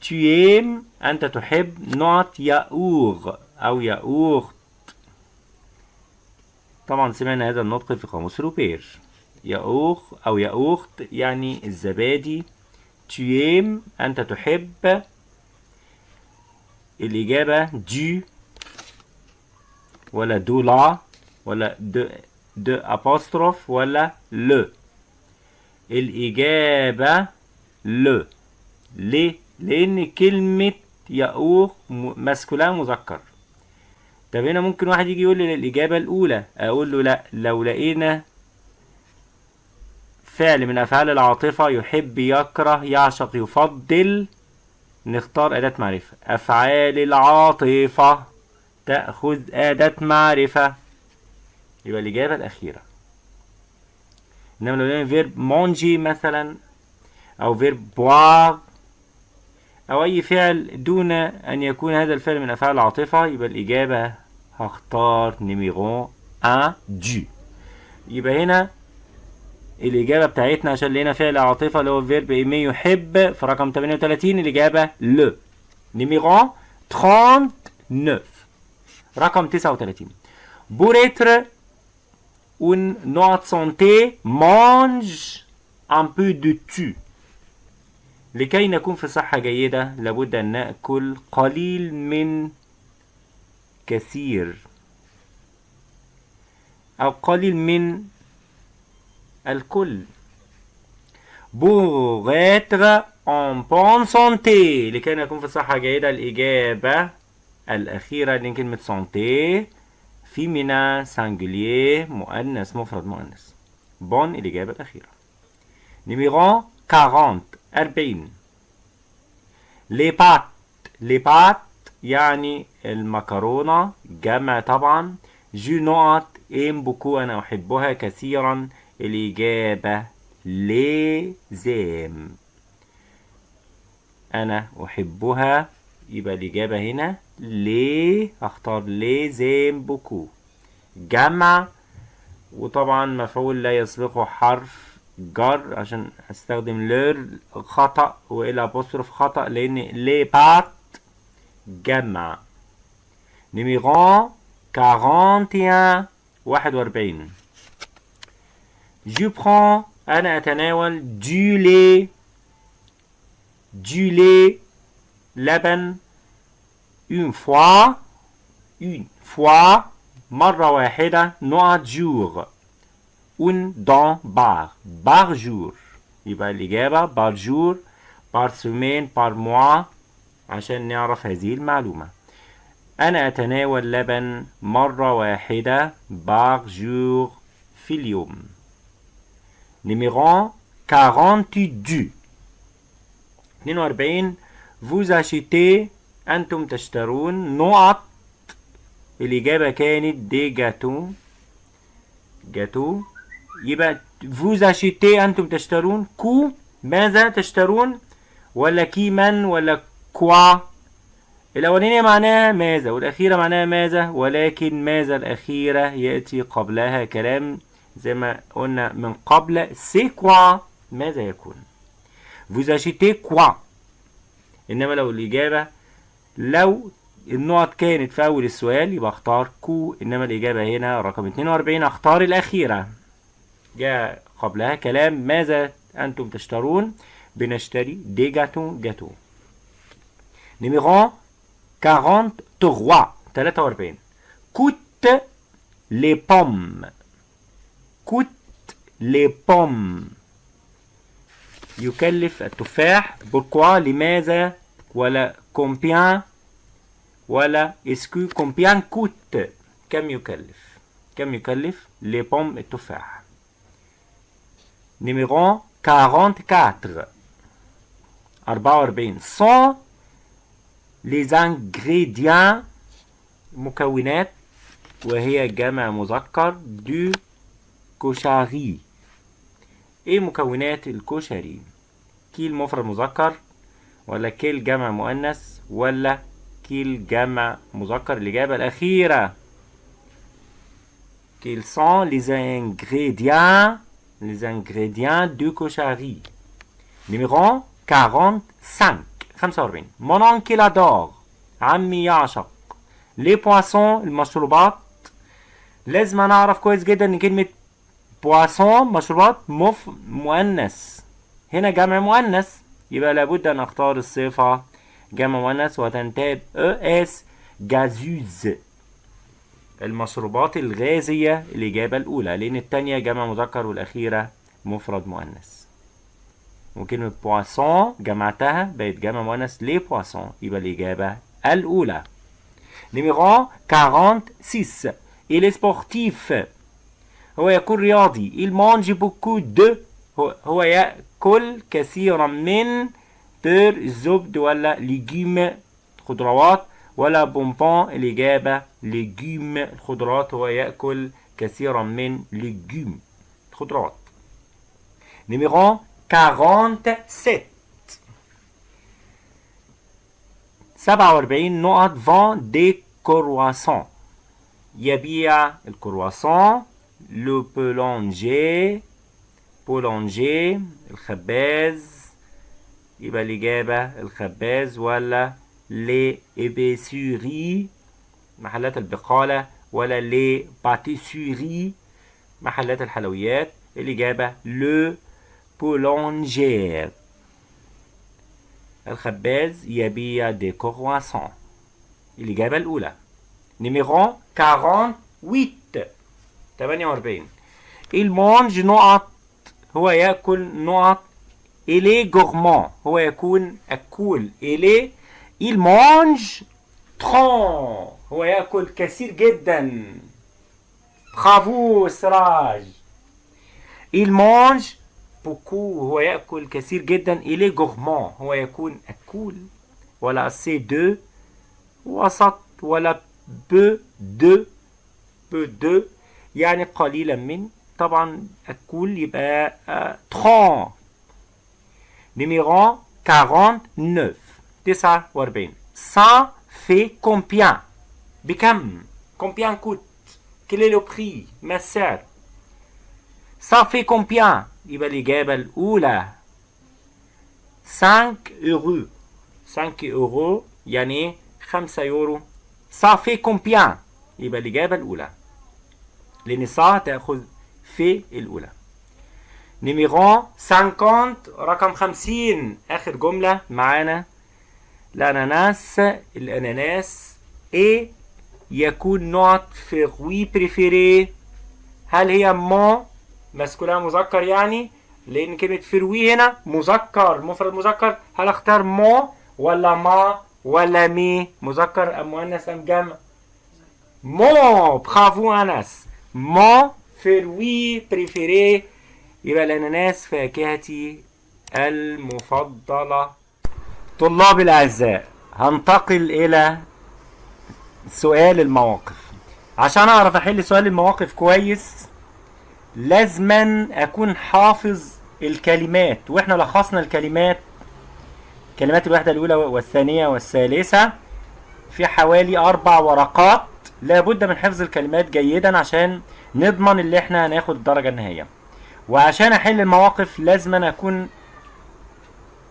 Tu aimes أنت تحب نوت ياور أو ياورت طبعا سمعنا هذا النطق في قاموس روبير. ياور أو ياورت يعني الزبادي. aimes أنت تحب. الإجابة du ولا دو لا ولا de de apostrophe ولا le الإجابة le ليه؟ لأن كلمة يأوخ مسكولان مذكر. طب هنا ممكن واحد يجي يقول لي الإجابة الأولى أقول له لأ لو لقينا فعل من أفعال العاطفة يحب يكره يعشق يفضل نختار أداة معرفة. أفعال العاطفة تأخذ أداة معرفة. يبقى الإجابة الأخيرة. إنما لو لقينا verbe manger مثلا أو verbe boire أو أي فعل دون أن يكون هذا الفعل من أفعال العاطفة يبقى الإجابة هختار numéro 1 du يبقى هنا الإجابة بتاعتنا عشان لقينا فعل عاطفة اللي هو verbe aimer يحب في رقم 38 الإجابة le numéro 39 رقم 39 Pour être en bonne santé mange un peu de tu لكي نكون في صحة جيدة لابد أن نأكل قليل من كثير. أو قليل من الكل. Pour être en bonne santé لكي نكون في صحة جيدة الإجابة الأخيرة لأن كلمة santé فيمينا سانجليer مؤنث مفرد مؤنث. bon الإجابة الأخيرة. numéro 40 أربعين. les pâtes les pâtes يعني المكرونة جمع طبعا. je نقط aime beaucoup أنا أحبها كثيرا. الإجابة les aime أنا أحبها. يبقى الإجابة هنا ليه أختار les aime beaucoup. جمع. وطبعا مفعول لا يسبقه حرف جر عشان أستخدم leur خطأ و l'apostrophe خطأ لأن les pâtes جمع numéro 41 41 je prends أنا اتناول du lait du lait لبن une fois une fois مرة واحدة نقط جور un dans par par jour. يبقى الإجابة par jour par semaine par mois. عشان نعرف هذه المعلومة. أنا أتناول لبن مرة واحدة par jour في اليوم. نيميرو 42 42 vous achetez أنتم تشترون نقط. الإجابة كانت des gâteaux gâteaux يبقى vous achetez أنتم تشترون. que ماذا تشترون؟ ولا qui من ولا quoi الأولانية معناها ماذا؟ والأخيرة معناها ماذا؟ ولكن ماذا الأخيرة يأتي قبلها كلام زي ما قلنا من قبل. c'est quoi ماذا يكون؟ Vous achetez quoi إنما لو الإجابة لو النقط كانت في أول السؤال يبقى أختار quoi إنما الإجابة هنا رقم 42 أختار الأخيرة. جاء قبلها كلام ماذا أنتم تشترون؟ بنشتري des gâteaux gâteaux. numéro 43 43 coûtent les pommes coûtent les pommes يكلف التفاح pourquoi لماذا ولا combien ولا est-ce que combien coûtent كم يكلف كم يكلف les pommes التفاح numéro 44 44 sont les ingrédients مكونات وهي جمع مذكر du cochari إيه مكونات الكشري؟ quel مفرد مذكر ولا quelles جمع مؤنث ولا quels جمع مذكر؟ الإجابة الأخيرة. Quels sont les ingrédients les ingrédients du cochari numéro 45 45 mon oncle عمي يعشق. Les poissons المشروبات. لازم أنا أعرف كويس جدا إن كلمة بواسون مشروبات مف مؤنث. هنا جمع مؤنث. يبقى لابد أن أختار الصفة. جمع مؤنث وتنتهي ب اس جازوز المشروبات الغازية الإجابة الأولى. لأن التانية جمع مذكر والأخيرة مفرد مؤنث. وكلمة boisson جمعتها بقت جمع مؤنث les boissons يبقى الإجابة الأولى numéro 46 il est sportif. هو يكون رياضي il mange beaucoup de هو, يأكل كثيرا من beurre الزبد ولا légumes خضروات ولا bonbons الإجابة légumes الخضروات هو يأكل كثيرا من légumes خضروات numéro 47 47 نقط vend des croissants يبيع الكرواسون le boulanger boulanger الخباز يبقى الإجابة الخباز ولا les épiceries محلات البقالة ولا les pâtisseries محلات الحلويات الإجابة le boulanger الخباز يبيع des croissants الإجابة الأولى numéro 48 48 il mange نقط هو يأكل نقط il est gourmand هو يكون أكول إلي il mange trop هو يأكل كثير جدا برافو سراج il mange beaucoup هو يأكل كثير جدا il est gourmand هو يكون أكول ولا assez de وسط ولا peu de peu de يعني قليلا من طبعا أكول يبقى trop نيميرو 49 49 ça fait combien? بكم combien coûte? Quel est le prix ma sœur? Ça fait combien? يبقى الإجابة الأولى 5 euros 5 euros يعني 5 يورو. Ça fait combien يبقى الإجابة الأولى. لأن صا تأخذ في الأولى. numéro 50 رقم 50 آخر جملة معانا. الأناناس. L'ananas est يكون نقط fruit préféré هل هي mon masculin مذكر يعني لأن كلمة fruit هنا مذكر مفرد مذكر هل أختار mon ولا ma ولا mes؟ مذكر أم مؤنث أم جمع؟ mon bravo أنس. mon fruit préféré. يبقى الأناناس فاكهتي المفضلة. طلاب الأعزاء هنتقل إلى سؤال المواقف. عشان أعرف أحل سؤال المواقف كويس لازما أكون حافظ الكلمات وإحنا لخصنا الكلمات كلمات الوحدة الأولى والثانية والثالثة في حوالي أربع ورقات لابد من حفظ الكلمات جيدا عشان نضمن اللي إحنا هناخد الدرجة النهائية وعشان أحل المواقف لازم أنا أكون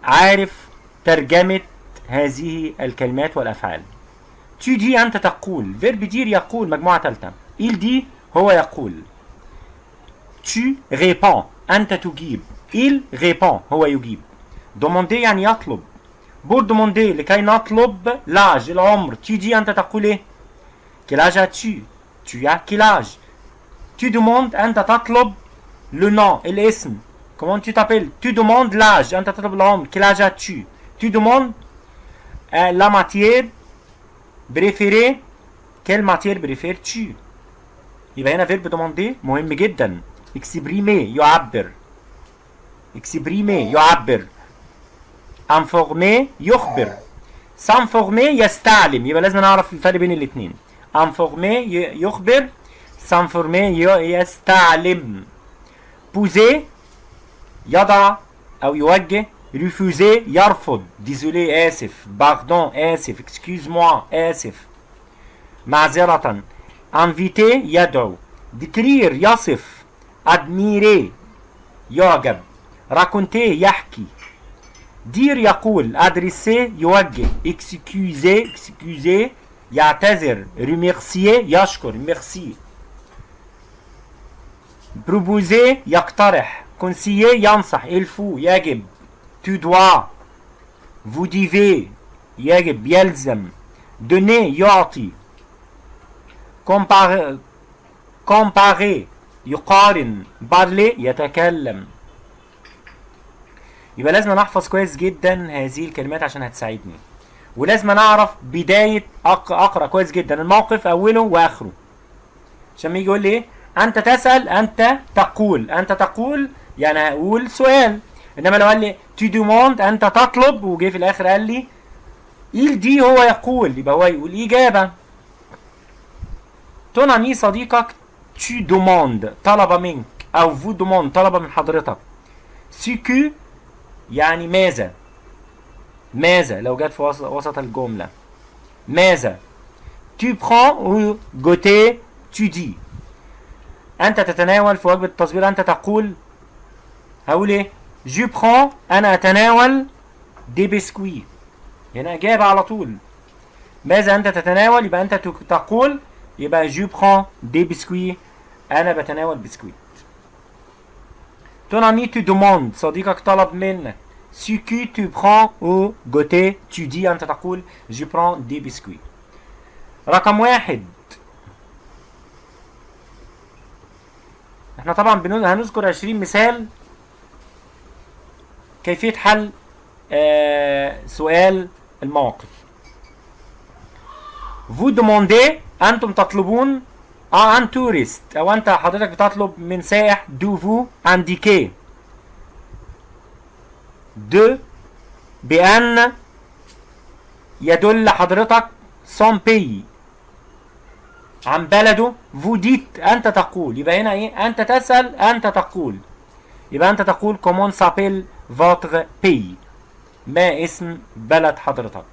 عارف ترجمة هذه الكلمات والأفعال. tu dis أنت تقول فيرب دير يقول مجموعة ثالثة il dit هو يقول. tu réponds انت تجيب il répond هو يجيب demander يعني يطلب pour demander لكي نطلب لاج العمر tu dis انت تقول ايه quel âge as-tu tu as quel âge tu demandes انت تطلب le nom الاسم comment tu t'appelles tu demandes l'âge انت تطلب العمر quel âge as-tu tu demandes euh, la matière préférée quelle matière préfères-tu يبقى هنا فيرب demander مهم جدا اكسبريمي يعبر exprimer يعبر informer يخبر s'informer يستعلم يبقى لازم نعرف الفرق بين الاثنين informer يخبر s'informer يستعلم poser يضع أو يوجه refuser يرفض désolé اسف pardon اسف excuse-moi اسف معذره انفيتي يدعو ديكرير يصف admirer يعجب raconter يحكي دير يقول adresser يوجه excuser excuser يعتذر remercier يشكر merci proposer يقترح conseiller ينصح il faut يجب tu dois vous devez يجب يلزم donner يعطي comparer comparer يقارن parler يتكلم. يبقى لازم نحفظ كويس جدا هذه الكلمات عشان هتساعدني. ولازم نعرف بداية أق- أقرأ كويس جدا الموقف أوله وآخره. عشان يجي يقول لي إيه؟ أنت تسأل أنت تقول. أنت تقول يعني هقول سؤال. إنما لو قال لي tu demandes أنت تطلب. وجه في الآخر قال لي il دي هو يقول. يبقى هو يقول ton ami صديقك tu demandes طلب منك أو vous demande طلب من حضرتك ce que يعني ماذا ماذا لو جت في وسط, الجملة ماذا tu prends ou goûter tu dis. أنت تتناول في وجبة التصبيرة أنت تقول هقول إيه je prends أنا أتناول des biscuits هنا إجابة على طول ماذا أنت تتناول يبقى أنت تقول يبقى je prends des biscuits. أنا بتناول بسكويت. Ton ami te demande صديقك طلب منك ce que tu prends au goûter tu dis أنت تقول je prends des biscuits. رقم واحد إحنا طبعا هنذكر 20 مثال كيفية حل آه سؤال المواقف vous demandez أنتم تطلبون à un touriste أو أنت حضرتك بتطلب من سائح de vous indiquer de بأن يدل حضرتك son pays عن بلده vous dites أنت تقول. يبقى هنا إيه؟ أنت تسأل أنت تقول. يبقى أنت تقول comment s'appelle votre pays ما اسم بلد حضرتك؟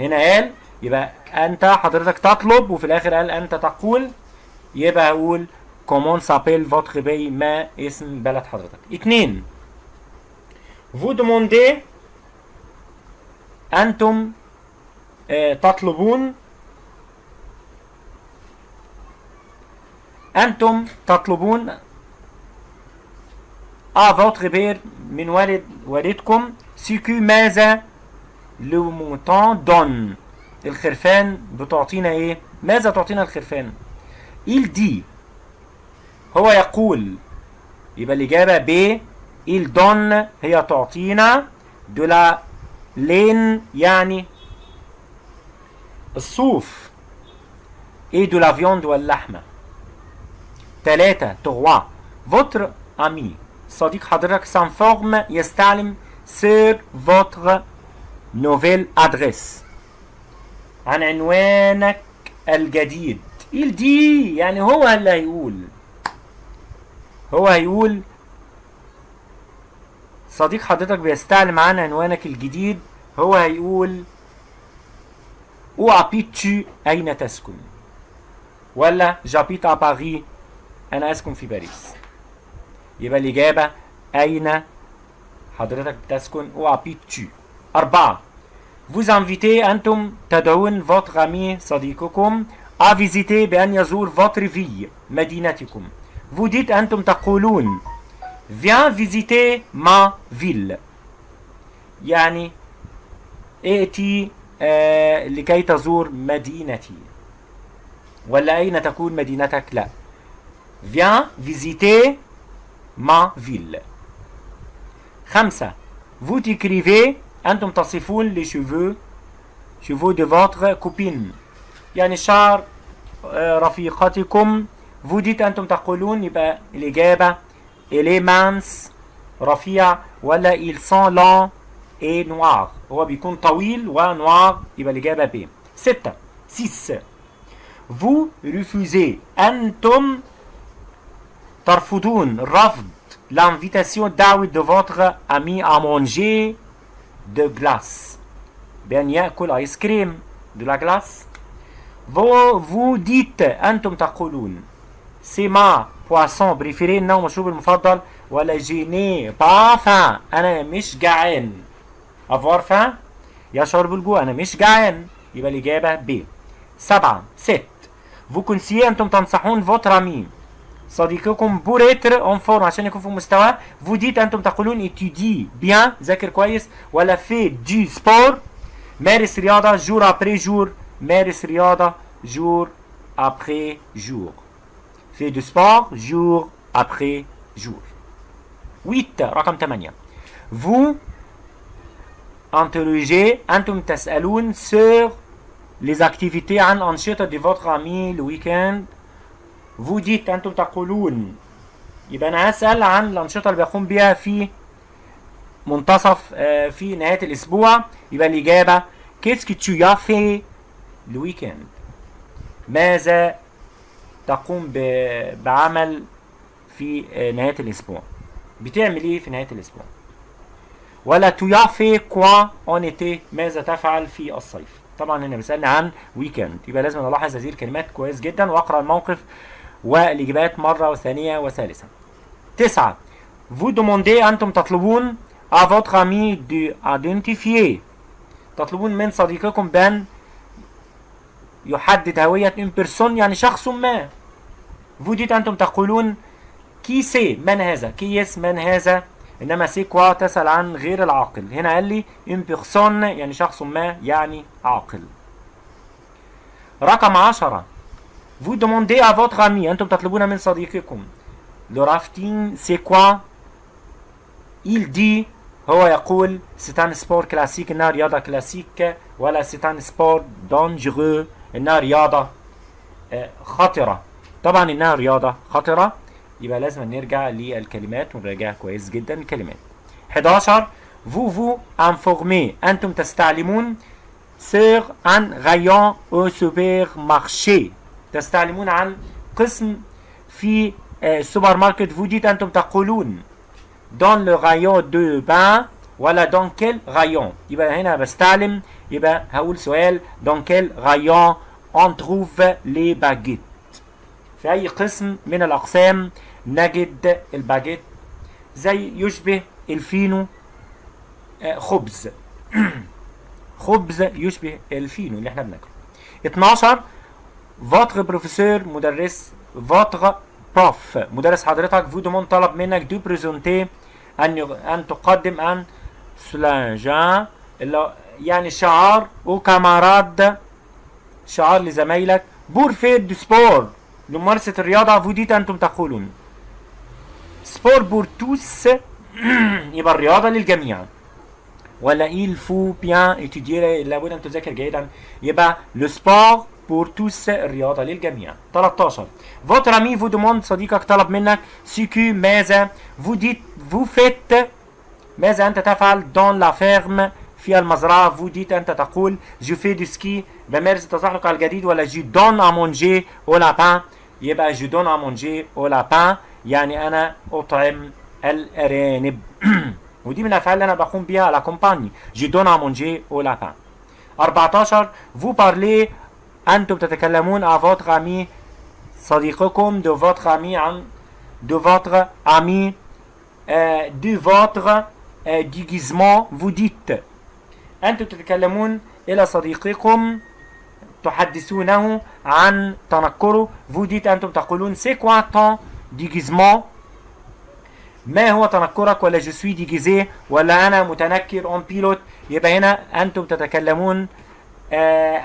هنا قال يبقى أنت حضرتك تطلب وفي الآخر قال أنت تقول يبقى أقول Comment s'appelle votre pays ما اسم بلد حضرتك. اتنين. Vous demandez أنتم آه تطلبون أنتم تطلبون آه votre père من والد والدكم ce que ماذا le mouton donne الخرفان بتعطينا إيه؟ ماذا تعطينا الخرفان؟ il دي. هو يقول يبقى الإجابة ب il donne هي تعطينا la laine يعني الصوف. et de la واللحمة؟ ثلاثة تغوا votre ami. صديق حضرتك s'informe يستعلم sur votre nouvelle adresse. عن عنوانك الجديد. il دي يعني هو اللي هيقول. هو هيقول صديق حضرتك بيستعلم عن عنوانك الجديد. هو هيقول أو ابيتشي أين تسكن؟ ولا جابيت ا باري أنا أسكن في باريس. يبقى الإجابة أين حضرتك بتسكن؟ أو ابيتشي أربعة. Vous invitez أنتم تدعون votre ami صديقكم à visiter بأن يزور votre ville مدينتكم vous dites أنتم تقولون viens visiter ma ville يعني ائتي آه لكي تزور مدينتي ولا أين تكون مدينتك لا viens visiter ma ville خمسة vous décrivez أنتم تصفون les cheveux cheveux de votre copine يعني شعر آه، رفيقتكم vous dites أنتم تقولون يبقى الإجابة il est mince رفيع ولا il sent lent et noir هو بيكون طويل ونوار يبقى الإجابة ب ستة six vous refusez أنتم ترفضون رفض l'invitation دعوة de votre ami à manger de glace. بأن يأكل آيس كريم de la glace. Vous, vous dites أنتم تقولون c'est ma poisson préféré إنه مشروب المفضل ولا pas faim أنا مش جعان avoir faim? يشعر بالجوع أنا مش جعان يبقى الإجابة ب سبعة ست vous conseillez أنتم تنصحون votre ami. صديقكم pour être en forme عشان يكون في مستوى vous dites أنتم تقولون étudie bien ذاكر كويس ولا fais du sport مارس رياضه jour après jour مارس رياضه jour après jour fais du sport jour après jour 8 رقم 8 vous interrogez أنتم تسالون sur les activités عن انشطه de votre ami le week-end vous dites أنتم تقولون يبقى أنا هسأل عن الأنشطة اللي بقوم بيها في منتصف آه، في نهاية الأسبوع. يبقى qu'est-ce que tu le week-end ماذا تقوم بعمل في آه، نهاية الأسبوع؟ بتعمل إيه في نهاية الأسبوع؟ ولا fait quoi en été؟ ماذا تفعل في الصيف؟ طبعا هنا بيسألني عن ويكند يبقى لازم ألاحظ هذه الكلمات كويس جدا وأقرأ الموقف والإجابات مرة وثانية وثالثة. تسعة. Vous demandez أنتم تطلبون à votre ami de تطلبون من صديقكم بأن يحدد هوية une personne يعني شخص ما. Vous dites أنتم تقولون Qui c'est من هذا؟ Qui est-ce من هذا؟ إنما c'est quoi تسأل عن غير العاقل. هنا قال لي une personne يعني شخص ما يعني عاقل. رقم عشرة. Vous demandez à votre ami أنتم تطلبون من صديقكم le rafting c'est quoi? Il dit هو يقول c'est un sport classique إنها رياضة كلاسيك ولا c'est un sport dangereux إنها رياضة خطرة طبعا إنها رياضة خطرة يبقى لازم نرجع للكلمات ونراجع كويس جدا الكلمات 11 vous vous informez أنتم تستعلمون sur un rayon au supermarché. تستعلمون عن قسم في آه، السوبر ماركت vous dites أنتم تقولون. Dans le rayon de bain ولا dans quel rayon. يبقى هنا بستعلم يبقى هقول سؤال dans quel rayon on trouve les baguettes. في أي قسم من الأقسام نجد الباجيت؟ زي يشبه الفينو آه، خبز. <clears throat> خبز يشبه الفينو اللي إحنا بناكله. 12 votre professeur مدرس votre prof مدرس حضرتك vous demande طلب منك de présenter أن أن تقدم أن هو يعني شعار aux camarades شعار لزمايلك pour faire du sport لممارسة الرياضة dites أنتم تقولون sport pour tous يبقى الرياضة للجميع ولا il faut bien étudier لابد أن تذاكر جيدا يبقى le sport pour tous الرياضة للجميع 13 votre ami vous demande صديقك طلب منك ce que ماذا vous dites vous faites ماذا أنت تفعل dans la ferme في المزرعة vous dites أنت تقول je fais du ski بمارس التزحلق الجليد ولا je donne à manger aux lapins يبقى je donne à manger aux lapins يعني أنا أطعم الأرانب ودي من الأفعال اللي أنا بقوم بيها بها à la campagne je donne à manger aux lapins 14 vous parlez أنتم تتكلمون عن votre ami صديقكم de votre ami عن دو فوتر أمي de votre déguisement vous أنتم تتكلمون إلى صديقكم. تحدثونه عن تنكره. vous dites أنتم تقولون c'est quoi ton déguisement ما هو تنكرك ولا je suis déguisé ولا أنا متنكر en pilote يبقى هنا أنتم تتكلمون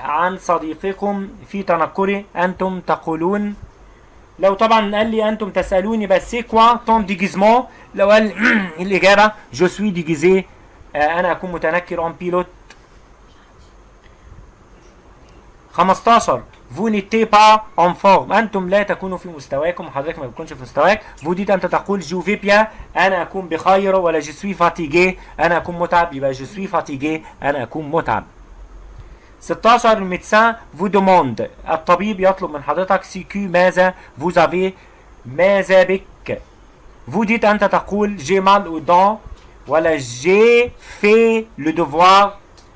عن صديقكم في تنكره أنتم تقولون. لو طبعا قال لي أنتم تسألوني بس quoi ton déguisement؟ لو قال <clears throat> الإجابة suis déguisé. آه أنا أكون متنكر on pilote. 15 vous n'étiez pas en forme. أنتم لا تكونوا في مستواكم وحضرتك ما بتكونش في مستواك. Vous dites أنت تقول je vais bien. أنا أكون بخير ولا je suis fatigué. أنا أكون متعب يبقى je suis fatigué. أنا أكون متعب. 16 Le médecin vous demande. الطبيب يطلب من حضرتك ce que ماذا vous avez ماذا بك. Vous dites أنت تقول j'ai mal aux dents ولا j'ai fait le devoir.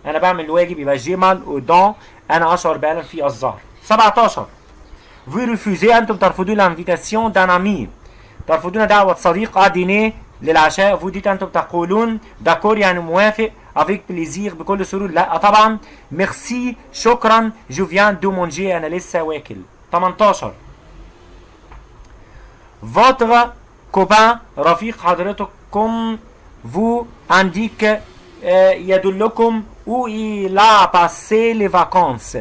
أنا بعمل الواجب يبقى j'ai mal aux dents. أنا أشعر بألم في الظهر. 17 vous refusez أنتم ترفضون l'invitation d'un ami. ترفضون دعوة صديق dîner للعشاء. Vous dites أنتم تقولون d'accord يعني موافق. Avec plaisir بكل سرور. لا طبعا ميرسي شكرا. je viens de manger أنا لسه واكل 18 votre copain رفيق حضرتكم indique آه، يدلكم où il a passé les vacances.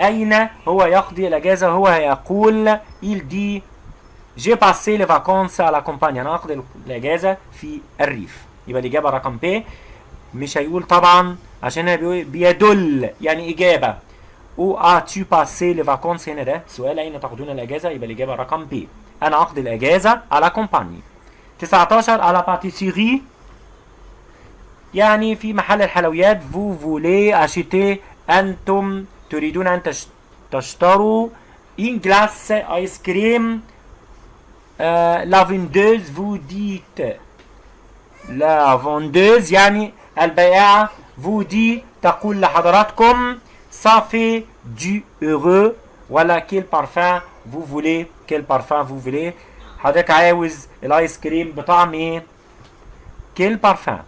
أين هو يقضي الأجازة هو يقول il j'ai passé les vacances à la campagne أنا أقضي الأجازة في الريف يبقى الإجابة رقم ب مش هيقول طبعا عشان بيدل يعني إجابة. Où as-tu passé les vacances هنا ده سؤال أين تقضون الأجازة؟ يبقى الإجابة رقم ب أنا أقضي الأجازة على كومباني 19 على باتيسيري يعني في محل الحلويات vous voulez acheter أنتم تريدون أن تش- تشتروا cream. Euh, la vendeuse vous dites la vendeuse يعني البائعة dit تقول لحضراتكم fait du heureux ولا quel parfum vous voulez quel parfum vous voulez. حضرتك عاوز الآيس كريم بطعم quel parfum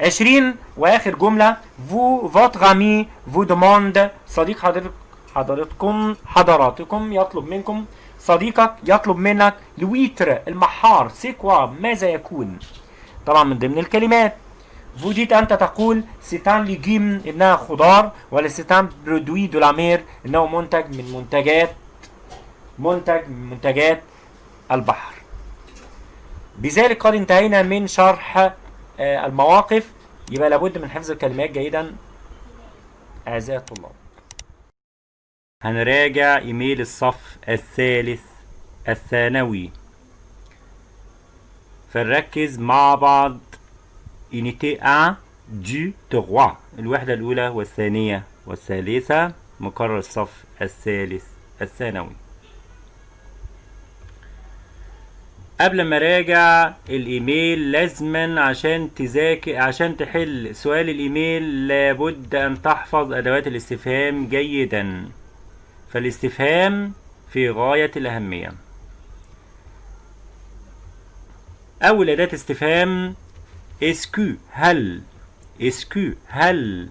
20 وآخر جملة vous votre ami vous demande صديق حضرتك حضرتكم حضراتكم يطلب منكم صديقك يطلب منك لويتر المحار سي كوا ماذا يكون؟ طبعا من ضمن الكلمات. dites أنت تقول un légume انها خضار ولا de la mer إنه منتج من منتجات منتج من منتجات البحر. بذلك قد انتهينا من شرح آه، المواقف. يبقى لابد من حفظ الكلمات جيدا أعزائي الطلاب. هنراجع إيميل الصف الثالث الثانوي. فنركز مع بعض unité 1 du 3 الوحدة الأولى والثانية والثالثة. مقرر الصف الثالث الثانوي. قبل ما راجع الإيميل لازما عشان تذاكر عشان تحل سؤال الإيميل لابد أن تحفظ أدوات الاستفهام جيدا. فالاستفهام في غاية الأهمية. أول أداة استفهام اسكو هل؟ Est-ce que هل؟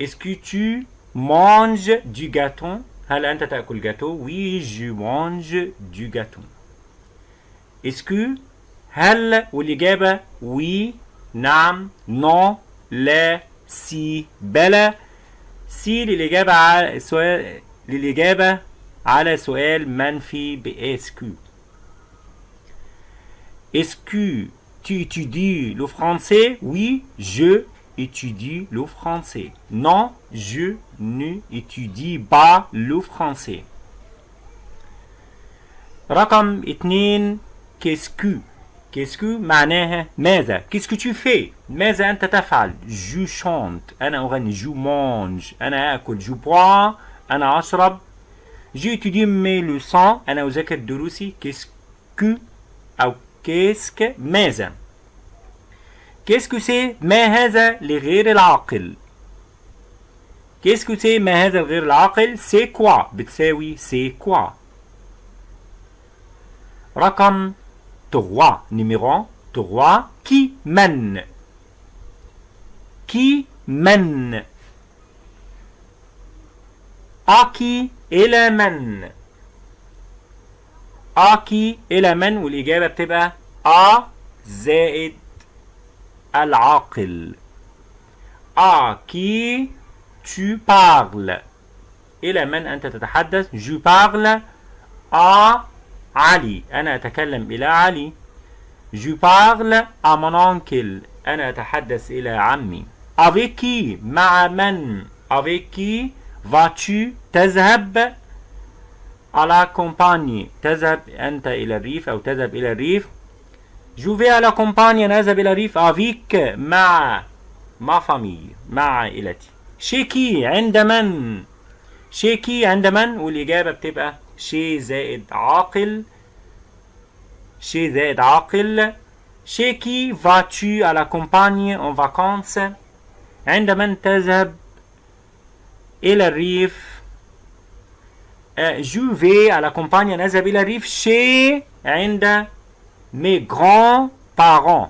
est-ce que tu manges du gâteau؟ هل أنت تأكل جاتو je mange du gâteau. Est-ce que هل والإجابة؟ Oui نعم non لا si بلى si للإجابة على سؤال للإجابة على سؤال منفي ب est-ce que Est-ce que tu étudies le français? Oui, je étudie le français. Non, je n'étudie pas le français. رقم اتنين qu'est-ce que qu'est-ce que معناها ماذا qu'est-ce que tu fais? ماذا أنت تفعل je chante أنا أغني je mange أنا أكل je bois أنا أشرب j'étudie mes leçons. أنا أذاكر دروسي qu'est-ce que أو qu'est-ce que ماذا؟ qu'est-ce que c'est ما هذا لغير العاقل. qu'est-ce que c'est ما هذا الغير العاقل؟ c'est quoi بتساوي c'est quoi. رقم 3 numéro 3 qui من؟ qui من. à qui إلى من؟ أكي إلى من؟ والإجابة بتبقى أ زائد العاقل. أكي tu parles. إلى من أنت تتحدث؟ je parle. à علي. أنا أتكلم إلى علي. Je parle à mon oncle. أنا أتحدث إلى عمي. Avec qui مع من؟ Avec qui vas-tu تذهب؟ À la campagne تذهب أنت إلى الريف أو تذهب إلى الريف. je vais à la campagne نذهب إلى ريف avec مع ma famille مع عائلتي chez qui عند من chez qui عند من والاجابه بتبقى chez زائد عاقل chez زائد عاقل chez qui vas-tu à la campagne en vacances عند من تذهب إلى الريف جو في على كومبانيا نذهب إلى الريف شي عند mes grands-parents.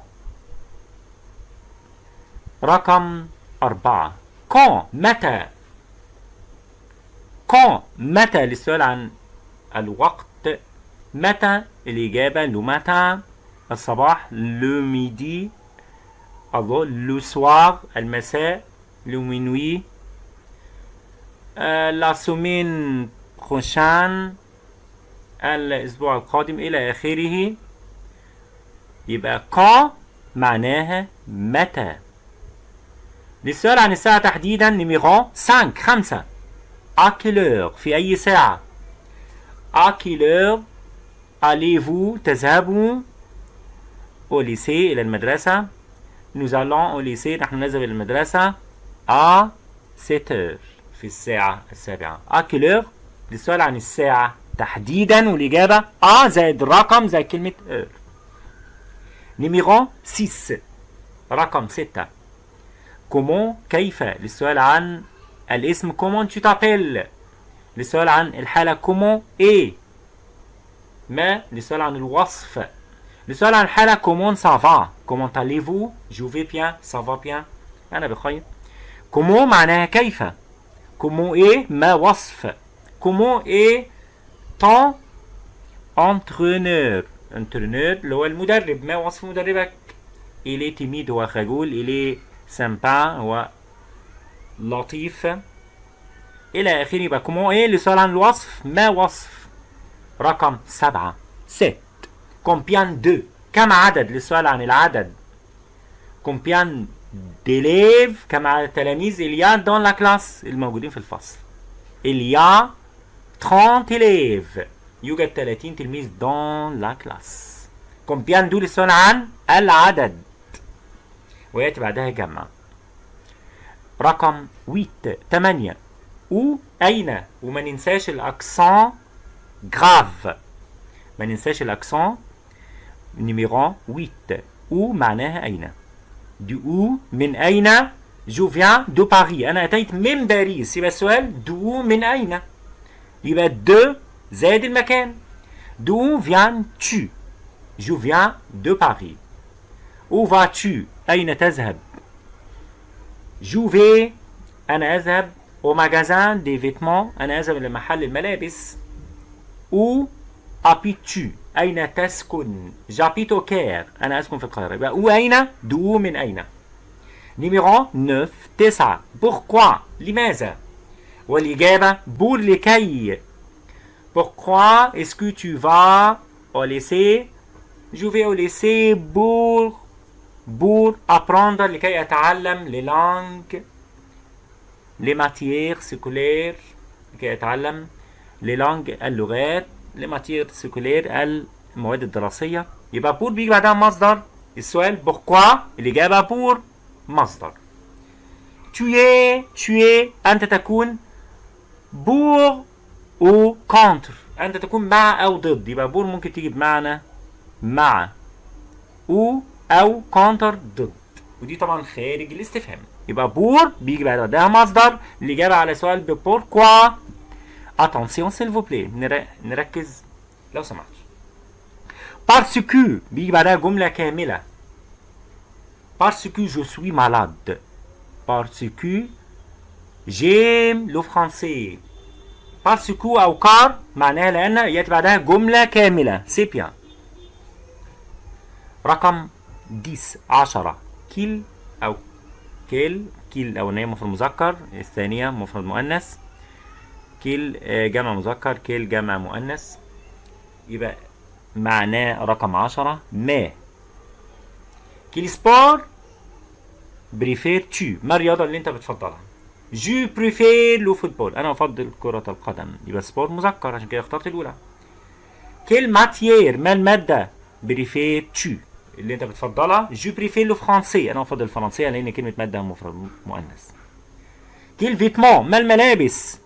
رقم أربعة quand متى quand متى للسؤال عن الوقت متى الإجابة لو متى الصباح le midi الظهر le soir المساء le minuit la semaine prochaine الأسبوع القادم إلى آخره يبقى quand معناها متى. للسؤال عن الساعة تحديدا numéro 5 خمسة. heure في أي ساعة؟ heure allez-vous تذهبوا. Au lycée إلى المدرسة. Nous allons au lycée نحن نذهب إلى المدرسة. À 7 heures في الساعة السابعة. heure للسؤال عن الساعة تحديدا والإجابة à زائد رقم زائد كلمة heure. numéro 6 رقم 6 comment كيف للسؤال عن الاسم comment tu t'appelles? للسؤال عن الحالة comment est ما للسؤال عن الوصف للسؤال عن الحالة comment ça va comment allez-vous? Je vais bien ça va bien. أنا بخير comment معناها كيف comment est ما وصف comment est ton entraîneur entraîneur اللي هو المدرب. ما وصف مدربك؟ est timide هو خجول est sympa هو لطيف. إلى آخره يبقى comment est اللي سؤال عن الوصف؟ ما وصف؟ رقم سبعة sept. combien de. كم عدد؟ للسؤال عن العدد. combien d'élèves كم عدد تلاميذ il y a dans la classe الموجودين في الفصل. il y a 30 élèves يوجد 30 تلميذ dans la classe combien de للسؤال عن العدد ويأتي بعدها جمع رقم 8 8 où أين وما ننساش ال accent grave ما ننساش ال accent numéro 8 où معناها أين d'où من أين je viens de Paris أنا أتيت من باريس يبقى السؤال d'où من أين يبقى de زائد المكان. d'où viens tu? je viens de Paris où vas-tu? أين تذهب? je vais أنا أذهب au magasin des vêtements. أنا أذهب إلى محل الملابس. Où habites-tu? أين تسكن? J'habite au Caire. أنا أسكن في القاهرة. يبقى où أين؟ d'où من أين؟ numéro 9 9 pourquoi? لماذا؟ والإجابة بور لكي. Pourquoi est-ce que tu vas au lycée Je vais au lycée pour, pour apprendre لكي أتعلم les langues les matières scolaires لكي أتعلم les langues اللغات les matières scolaires المواد الدراسية يبقى بور بيجي بعدها مصدر السؤال pourquoi الإجابة بور مصدر tu es tu es أنت تكون بور أو كونتر. أنت تكون مع أو ضد. يبقى بور ممكن تيجي بمعنى مع. أو أو كونتر ضد. ودي طبعا خارج الاستفهام. يبقى بور بيجي بعدها مصدر الاجابه على سؤال ببوركوا اتونسيون سيل فو نركز. لو سمحت. parce que بيجي بعدها جملة كاملة. parce que je suis malade parce que j'aime le français parce que أو car معناها لأن يأتي بعدها جملة كاملة. c'est bien. رقم 10 10 quel أو quelle. quel الأولانية مفرد مذكر الثانية مفرد مؤنث. quels جمع مذكر quelles جمع مؤنث. يبقى معناه رقم 10 ما. quel sport préfères-tu. ما الرياضة اللي أنت بتفضلها؟ je préfère le football أنا أفضل كرة القدم. يبقى sport مذكر عشان كده اخترت الأولى. quelle matière ما المادة préfères-tu اللي أنت بتفضلها؟ je préfère le français أنا أفضل الفرنسية لأن كلمة مادة مفرد مؤنث. quels vêtements ما الملابس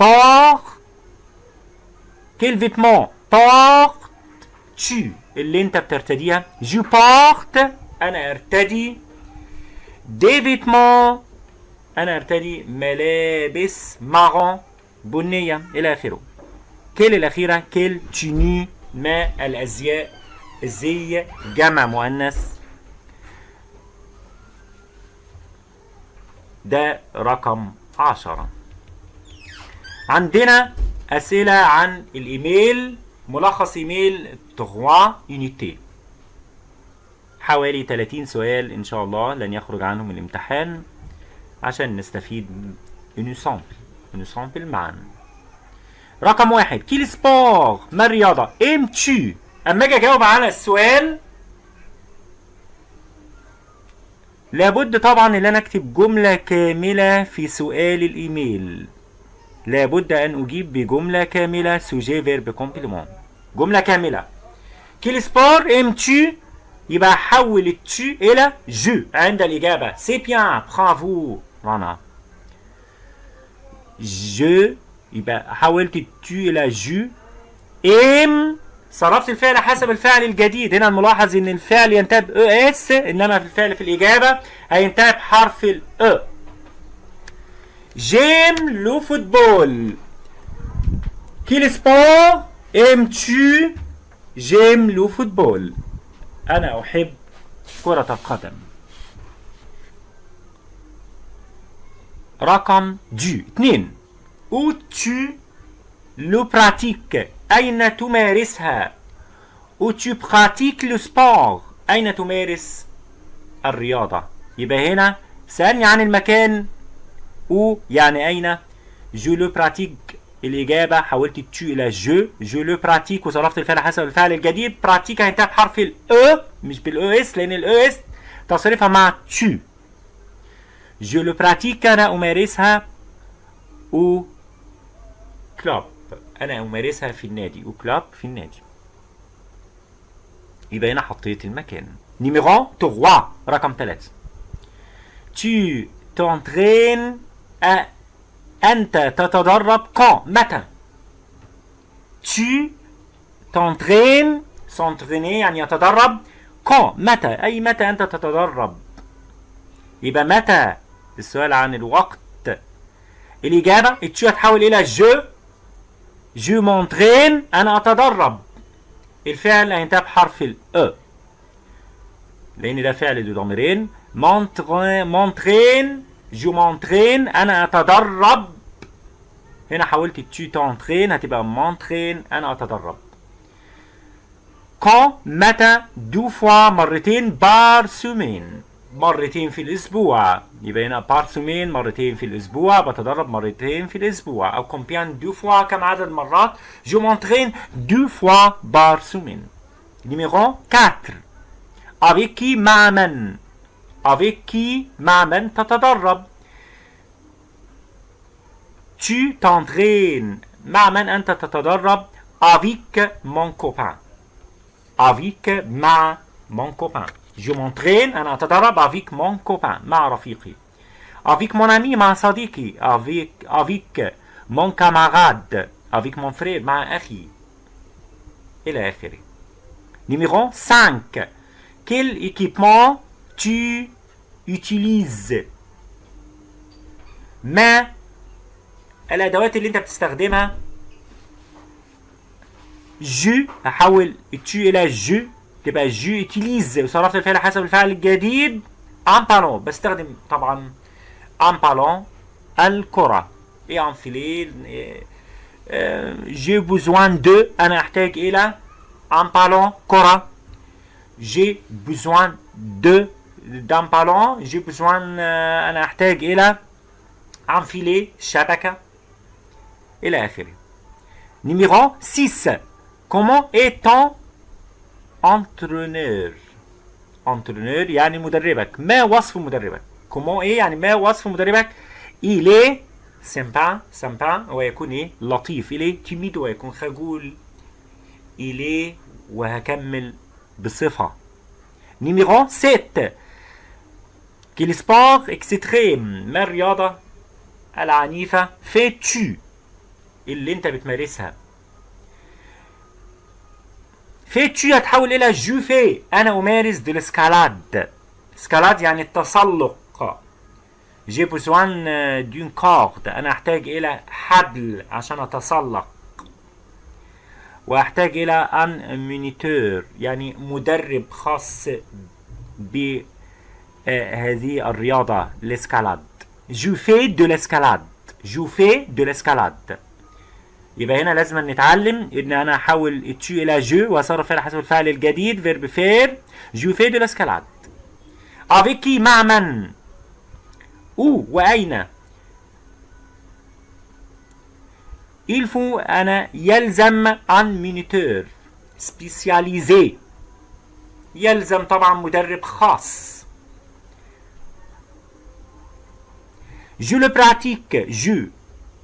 pour quels vêtements portes-tu اللي أنت بترتديها. je porte أنا أرتدي. des vêtements أنا أرتدي ملابس marron بنية إلى آخره. quelles الأخيرة quelles tenues ما الأزياء الزي جمع مؤنث. ده رقم عشرة. عندنا أسئلة عن الإيميل ملخص إيميل 3 unités حوالي 30 سؤال إن شاء الله لن يخرج عنهم الامتحان. عشان نستفيد من سامبل معا رقم واحد Quel sport ما الرياضة؟ ام تشو أما أجي أجاوب على السؤال لابد طبعا إن أنا أكتب جملة كاملة في سؤال الإيميل. لابد أن أجيب بجملة كاملة sujet verbe complément جملة كاملة. Quel sport aimes-tu يبقى حول ال tu إلى je عند الإجابة. c'est bien bravo رنا je يبقى حولت ال tu إلى je aime صرفت الفعل حسب الفعل الجديد. هنا الملاحظ إن الفعل ينتهي ب s إنما في الفعل في الإجابة هينتهي بحرف ال e j'aime le football quel sport aimes-tu j'aime le football أنا أحب كرة القدم. رقم deux. اثنين. Où tu le pratiques. أين تمارسها؟ Où tu pratiques le sport. أين تمارس الرياضة؟ يبقى هنا. سألني عن المكان. où يعني أين؟ je le pratique الإجابة حولت tu إلى je je le pratique وصرفت الفعل حسب الفعل الجديد. pratique هينتهي بحرف ال E مش بال e s لأن ال e s تصريفها مع tu je le pratique أنا أمارسها au club أنا أمارسها في النادي au club في النادي يبقى هنا حطيت المكان numéro 3 رقم 3 tu t'entraînes à أنت تتدرب quand متى tu t'entraînes s'entraîner يعني يتدرب quand متى أي متى أنت تتدرب يبقى متى السؤال عن الوقت. الإجابة ال tu هتحول إلى je je m'entraîne أنا أتدرب. الفعل هينتهي بحرف ال E. لأن ده فعل ذو ضميرين. m'entraîne m'entraîne je m'entraîne أنا أتدرب. هنا حولت tu t'entraînes هتبقى m'entraîne أنا أتدرب. Quand متى deux fois مرتين par semaine مرتين في الأسبوع يبقى هنا par semaine مرتين في الأسبوع بتدرب مرتين في الأسبوع أو combien de fois كم عدد المرات je m'entraîne deux fois par semaine numéro 4 avec qui مع من avec qui مع من تتدرب tu t'entraînes. مع من أنت تتدرب avec mon copain. Avec مع mon copain. je m'entraîne أنا أتدرب avec mon copain مع رفيقي avec mon ami مع صديقي avec avec mon camarade avec mon frère مع أخي إلى آخره numéro 5 quel équipement tu utilises ما الادوات اللي انت بتستخدمها جو هحول التو الى جو تبقى j'utilise وصرفت الفعل حسب الفعل الجديد un ballon بستخدم طبعا un ballon الكرة إيه un filet j'ai besoin de أنا احتاج إلى un ballon كرة j'ai besoin de d'un ballon j'ai besoin أنا احتاج إلى un filet شبكة إلى اخره numéro 6 comment est entraîneur entraîneur يعني مدربك. ما وصف مدربك؟ Comment إيه يعني ما وصف مدربك؟ Est sympa sympa ويكون إيه؟ لطيف. Est timide ويكون خجول. Est وهكمل بصفة. Numéro 7 quel sport extrême؟ ما الرياضة العنيفة؟ Fais-tu. اللي انت بتمارسها فيتشي هتحول إلى je fais أنا أمارس de l'escalade. escalade يعني التسلق. j'ai besoin d'une corde أنا أحتاج إلى حبل عشان أتسلق. وأحتاج إلى un moniteur يعني مدرب خاص بهذه الرياضة ال escalade. je fais de l'escalade je fais de l'escalade يبقى هنا لازم نتعلم إن أنا أحول tu إلى je وأصرف على حسب الفعل الجديد verbe faire je fais de l'escalade qui مع من؟ où؟ وأين؟ Faut أنا يلزم un moniteur spécialisé يلزم طبعا مدرب خاص. je le pratique je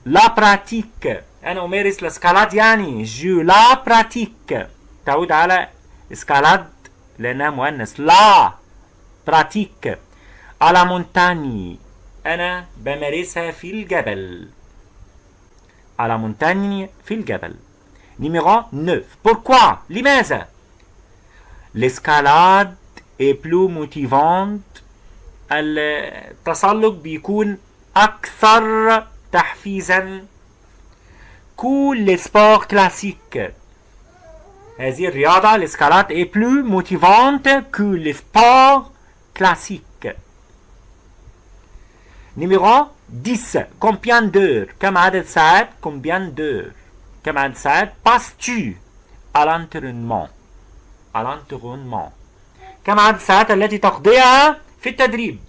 la pratique أنا أمارس ال escalade يعني je la pratique تعود على escalade لأنها مؤنث. la pratique à la montagne أنا بمارسها في الجبل. à la montagne في الجبل. نيميرو 9 pourquoi لماذا؟ L'escalade est plus motivante. التسلق بيكون أكثر تحفيزا. كل سبور كلاسيك هذه الرياضة الاسكالات est plus motivante que les sports classiques numéro 10 combien d'heures كم عدد ساعات combien d'heures كم عدد ساعات passes-tu à l'entraînement à l'entraînement كم عدد الساعات التي تقضيها في التدريب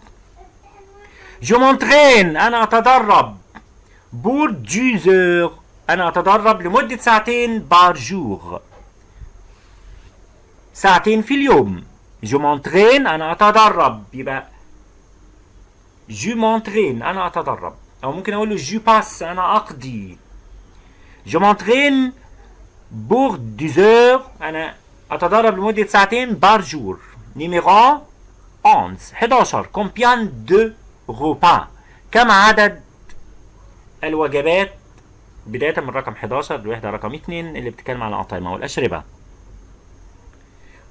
Je m'entraîne أنا أتدرب pour 10 heures أنا أتدرب لمدة ساعتين بار جور ساعتين في اليوم. Je m'entraîne أنا أتدرب. يبقى Je m'entraîne أنا أتدرب. أو ممكن أقول له Je passe أنا أقضي. M'entraîne pour 10 heures أنا أتدرب لمدة ساعتين par jour numéro 11 11 combien de repas كم عدد الوجبات؟ بداية من رقم 11 الوحدة رقم 2 اللي بتتكلم على الأطعمة والأشربة.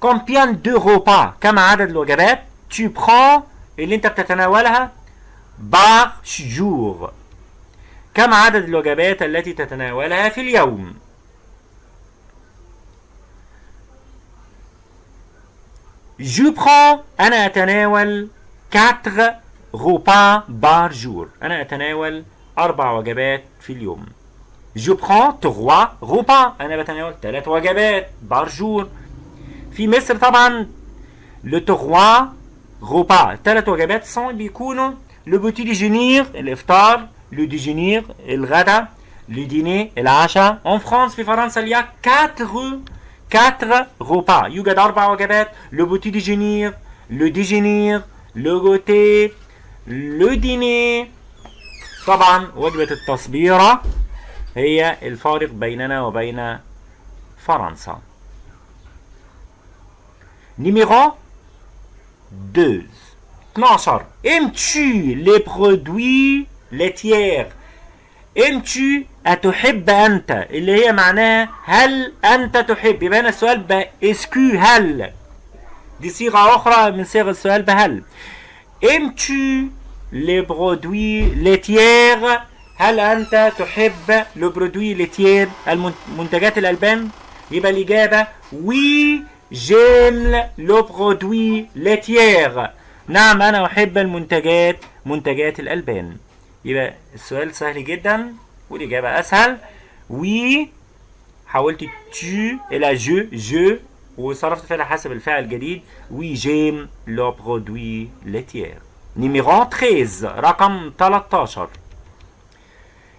Combien de repas كم عدد الوجبات؟ Prends اللي انت بتتناولها؟ Par jour. كم عدد الوجبات التي تتناولها في اليوم؟ Je prends أنا أتناول 4 repas par jour. أنا أتناول أربع وجبات في اليوم. Je prends 3 repas أنا بتناول 3 وجبات par jour في مصر طبعا le 3 repas ثلاث وجبات سون بيكونوا le petit déjeuner الإفطار le déjeuner الغداء le dîner العشاء en France في فرنسا il y a 4 4 repas يوجد أربع وجبات le petit déjeuner le déjeuner le goûter le dîner طبعا وجبة التصبيرة هي الفارق بيننا وبين فرنسا. Numéro 2 12 aimes-tu les produits laitiers? Aimes-tu أتحب أنت اللي هي معناها هل أنت تحب؟ يبقى هنا السؤال ب اسكو هل؟ دي صيغة أخرى من صيغ السؤال بهل. Aimes-tu les produits laitiers هل أنت تحب les produits laitiers المنتجات الألبان؟ يبقى الإجابة oui j'aime les produits laitiers نعم أنا أحب المنتجات منتجات الألبان. يبقى السؤال سهل جدا والإجابة أسهل. oui حولت tu إلى je je وصرفت فعل حسب الفعل الجديد. oui j'aime les produits laitiers نيميرو 13 رقم 13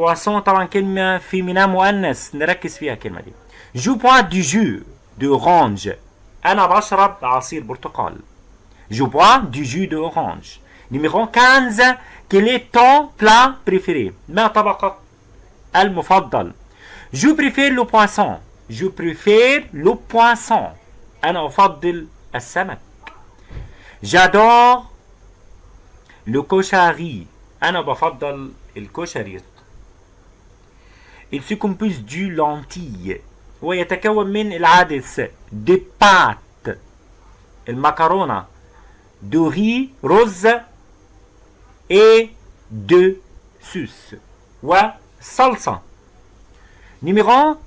poisson طبعا كلمة في ميناء مؤنث نركز فيها الكلمة دي je bois du jus d'orange أنا بشرب عصير برتقال je bois du jus d'orange numéro 15 quel est ton plat préféré? ما طبقك المفضل je préfère le poisson je préfère le poisson أنا أفضل السمك j'adore لو كوشاري أنا بفضل الكشري Il se compose du lentille هو يتكون من العدس دي بات المكرونة دو ري رز اي دو سوس والصلصة نيميرو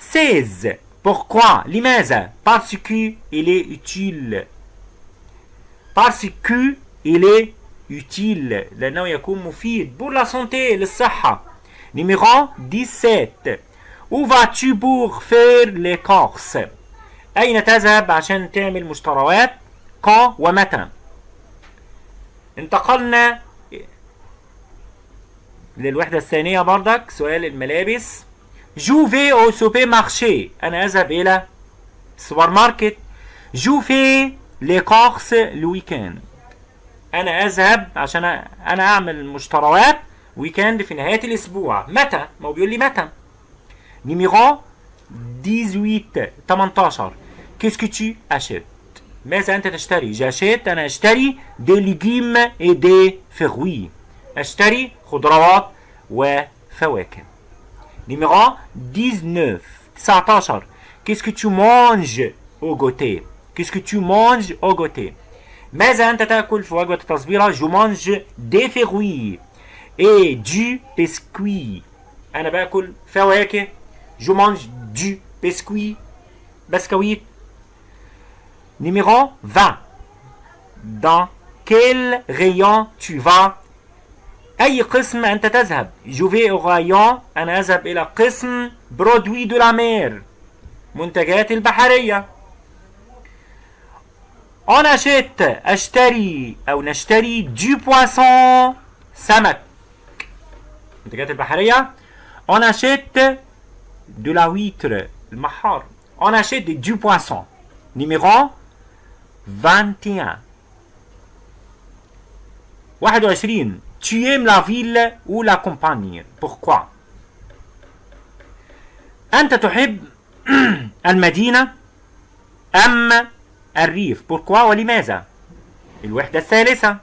16 Pourquoi لماذا Parce que il est utile Parce que il est utile لأنه يكون مفيد pour la santé للصحة Numéro 17 Où vas-tu pour faire les courses? أين تذهب عشان تعمل مشتريات؟ quand ومتى انتقلنا للوحدة الثانية بردك سؤال الملابس. جو في أو سوبر مارشي أنا أذهب إلى السوبر ماركت je fais les courses le week-end أنا أذهب عشان أنا أعمل مشتريات. week-end في نهاية الأسبوع. متى؟ ما هو بيقول لي متى. numéro 18 18 qu'est-ce que tu achètes? ماذا أنت تشتري؟ j'achète أنا أشتري des légumes et des fruits أشتري خضروات وفواكه. نيميرو 19 19 Qu'est-ce que tu manges au goûter؟ Qu'est-ce que tu manges au goûter؟ ماذا أنت تأكل في وجبة التصبيرة Je mange des fruits. Et du biscuit أنا باكل فواكه Je mange du biscuit بسكويت Numéro 20 Dans quel rayon tu vas? أي قسم أنت تذهب Je vais au rayon أنا أذهب إلى قسم produits de la mer منتجات البحرية On achète أشتري أو نشتري du poisson سمك منتجات البحرية On achète de la huître المحار On achète du poisson Numéro 21 21 Tu aimes la ville ou la campagne Pourquoi أنت تحب <clears throat> المدينة أم الريف Pourquoi ولماذا الوحدة الثالثة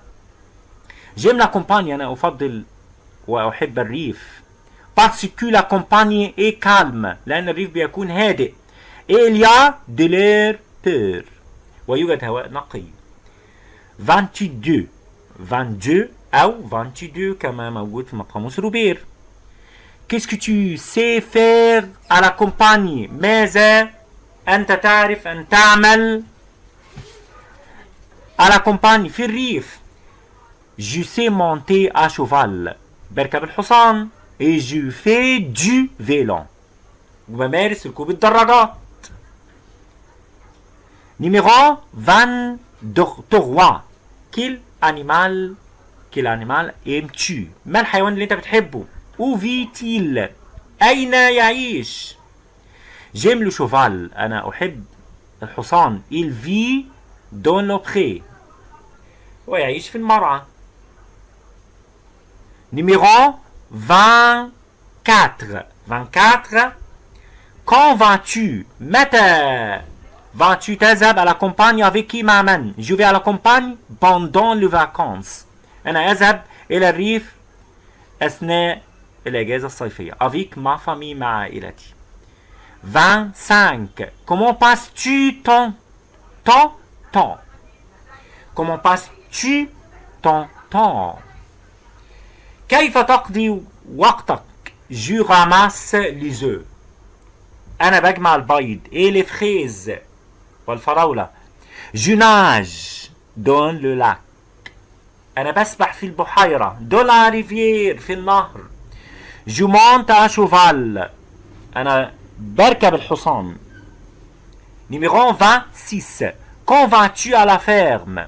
J'aime la campagne أنا أفضل وأحب الريف. parce que la campagne est calme لأن الريف بيكون هادئ. il y a de l'air pur ويوجد هواء نقي. 22 22 أو 22 كما موجود في قاموس روبير qu'est-ce que tu sais faire à la campagne ماذا أنت تعرف أن تعمل à la campagne في الريف؟ je sais monter à cheval. بركب الحصان et je fais du vélo. وبمارس ركوب الدراجات Numéro 23 Quel animal Quel animal aimes-tu? ما الحيوان اللي انت بتحبه Où vit-il? أين يعيش J'aime le cheval. أنا أحب الحصان Il vit dans le pré ويعيش في المرعى Numéro 24 24 Quand vas-tu متى vas-tu تذهب à la campagne avec qui مع من Je vais à la campagne pendant les vacances أنا أذهب إلى الريف أثناء الأجازة الصيفية avec ma famille مع عائلتي 25 Comment passes-tu ton ton temps Comment passes-tu ton temps كيف تقضي وقتك Je ramasse les œufs أنا بجمع البيض et les fraises والفراولة Je nage dans le lac أنا بسبح في البحيرة dans la rivière في النهر Je monte à cheval أنا بركب الحصان Numéro 26 Quand vas-tu à la ferme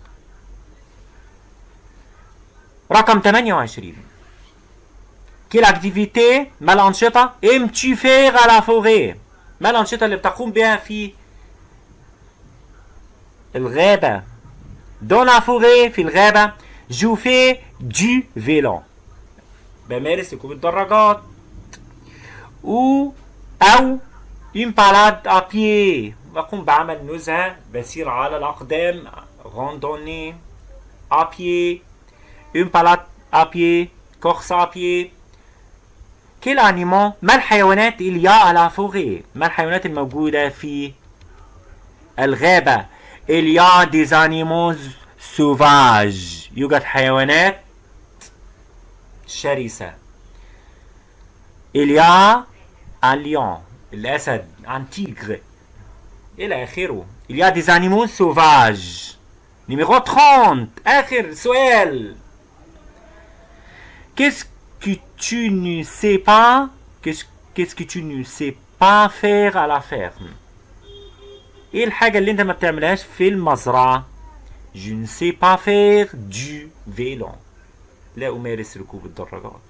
رقم 28 Quelle activité ما faire à la forêt ما الأنشطة اللي بتقوم بها في الغابة. Dans la forêt في الغابة جو في du vélo. بمارس ركوب الدراجات. و une balade à pied. بقوم بعمل نزهة بسير على randonnée à pied. Une balade à pied course à pied quel animal ما الحيوانات à la forêt ما الحيوانات الموجودة في الغابة il y a des animaux sauvages يوجد حيوانات شرسة il y a un lion الأسد un tigre إلى آخره il y a des animaux sauvages numéro 30 آخر سؤال qu'est-ce que tu ne sais pas? Qu'est-ce que tu ne sais pas faire à la ferme? إيه الحاجة اللي انت ما بتعملهاش في المزرعة je ne sais pas faire du vélo. لا أمارس ركوب الدراجات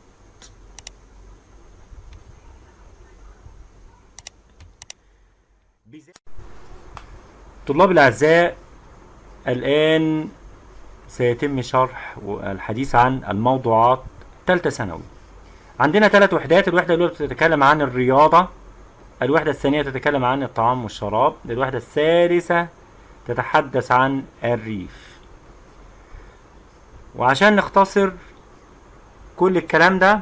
طلاب الأعزاء الآن سيتم شرح الحديث عن الموضوعات ثالثة ثانوي. عندنا ثلاث وحدات الوحدة الأولى بتتكلم عن الرياضة الوحدة الثانية تتكلم عن الطعام والشراب الوحدة الثالثة تتحدث عن الريف. وعشان نختصر كل الكلام ده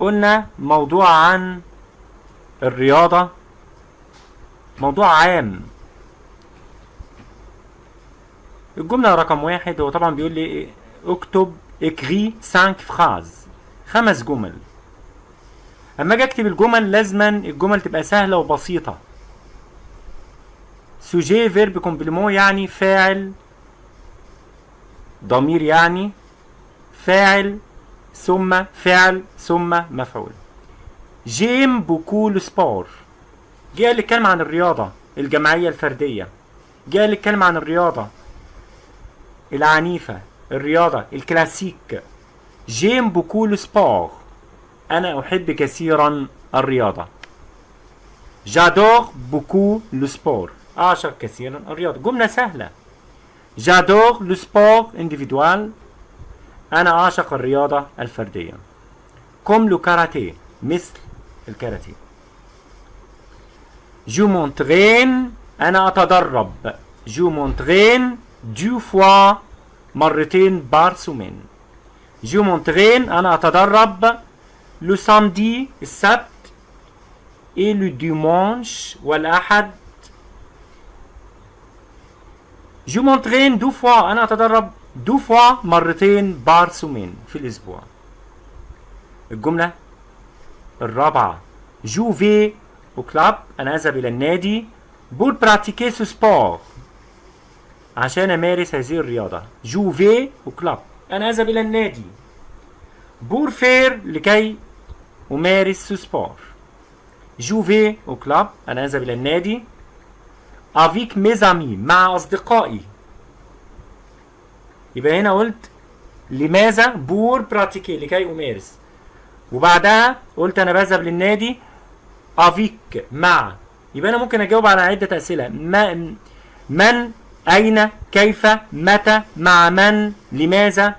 قلنا موضوع عن الرياضة موضوع عام. الجملة رقم واحد هو طبعا بيقول لي اكتب écris 5 phrases خمس جمل. أما أجي أكتب الجمل لازما الجمل تبقى سهلة وبسيطة. sujet verbe complément يعني فاعل. ضمير يعني فاعل. ثم فعل ثم مفعول. j'aime beaucoup le sport جاء الكلمة عن الرياضة الجماعية الفردية. جاء الكلمة عن الرياضة. العنيفة. الرياضة الكلاسيك. j'aime beaucoup le sport أنا أحب كثيرا الرياضة. j'adore beaucoup le sport أعشق كثيرا الرياضة. جملة سهلة. j'adore le sport individuel. أنا أعشق الرياضة الفردية. comme le karaté مثل الكاراتيه. je m'entraîne أنا أتدرب. je m'entraîne deux fois مرتين par semaine. je m'entraîne أنا أتدرب le samedi السبت et le dimanche والأحد. je m'entraîne deux fois أنا أتدرب deux fois مرتين par semaine في الأسبوع. الجملة الرابعة. je vais au club أنا أذهب إلى النادي pour pratiquer ce sport عشان أمارس هذه الرياضة. je vais au club أنا أذهب إلى النادي. pour faire لكي أمارس sport. je vais au club أنا أذهب إلى النادي. mes amis مع أصدقائي. يبقى هنا قلت لماذا pour pratiquer لكي أمارس؟ وبعدها قلت أنا بذهب للنادي. avec مع. يبقى أنا ممكن أجاوب على عدة أسئلة. ما من أين كيف متى مع من لماذا؟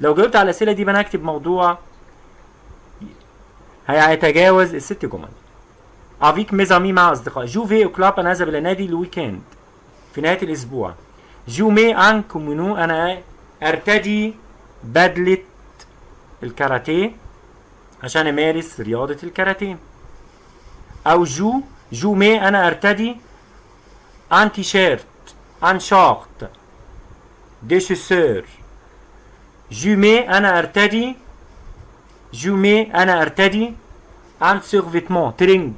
لو جاوبت على الأسئلة دي يبقى أنا هكتب موضوع هيتجاوز الست جمل. avec mes amis مع اصدقاء je vais au club أنا اذهب إلى نادي le week-end. في نهاية الأسبوع. je mets un kimono أنا أرتدي بدلة الكاراتيه عشان أمارس رياضة الكاراتيه. أو je je mets أنا أرتدي un t-shirt un short des chaussures je mets أنا ارتدي. je mets أنا ارتدي. un survêtement training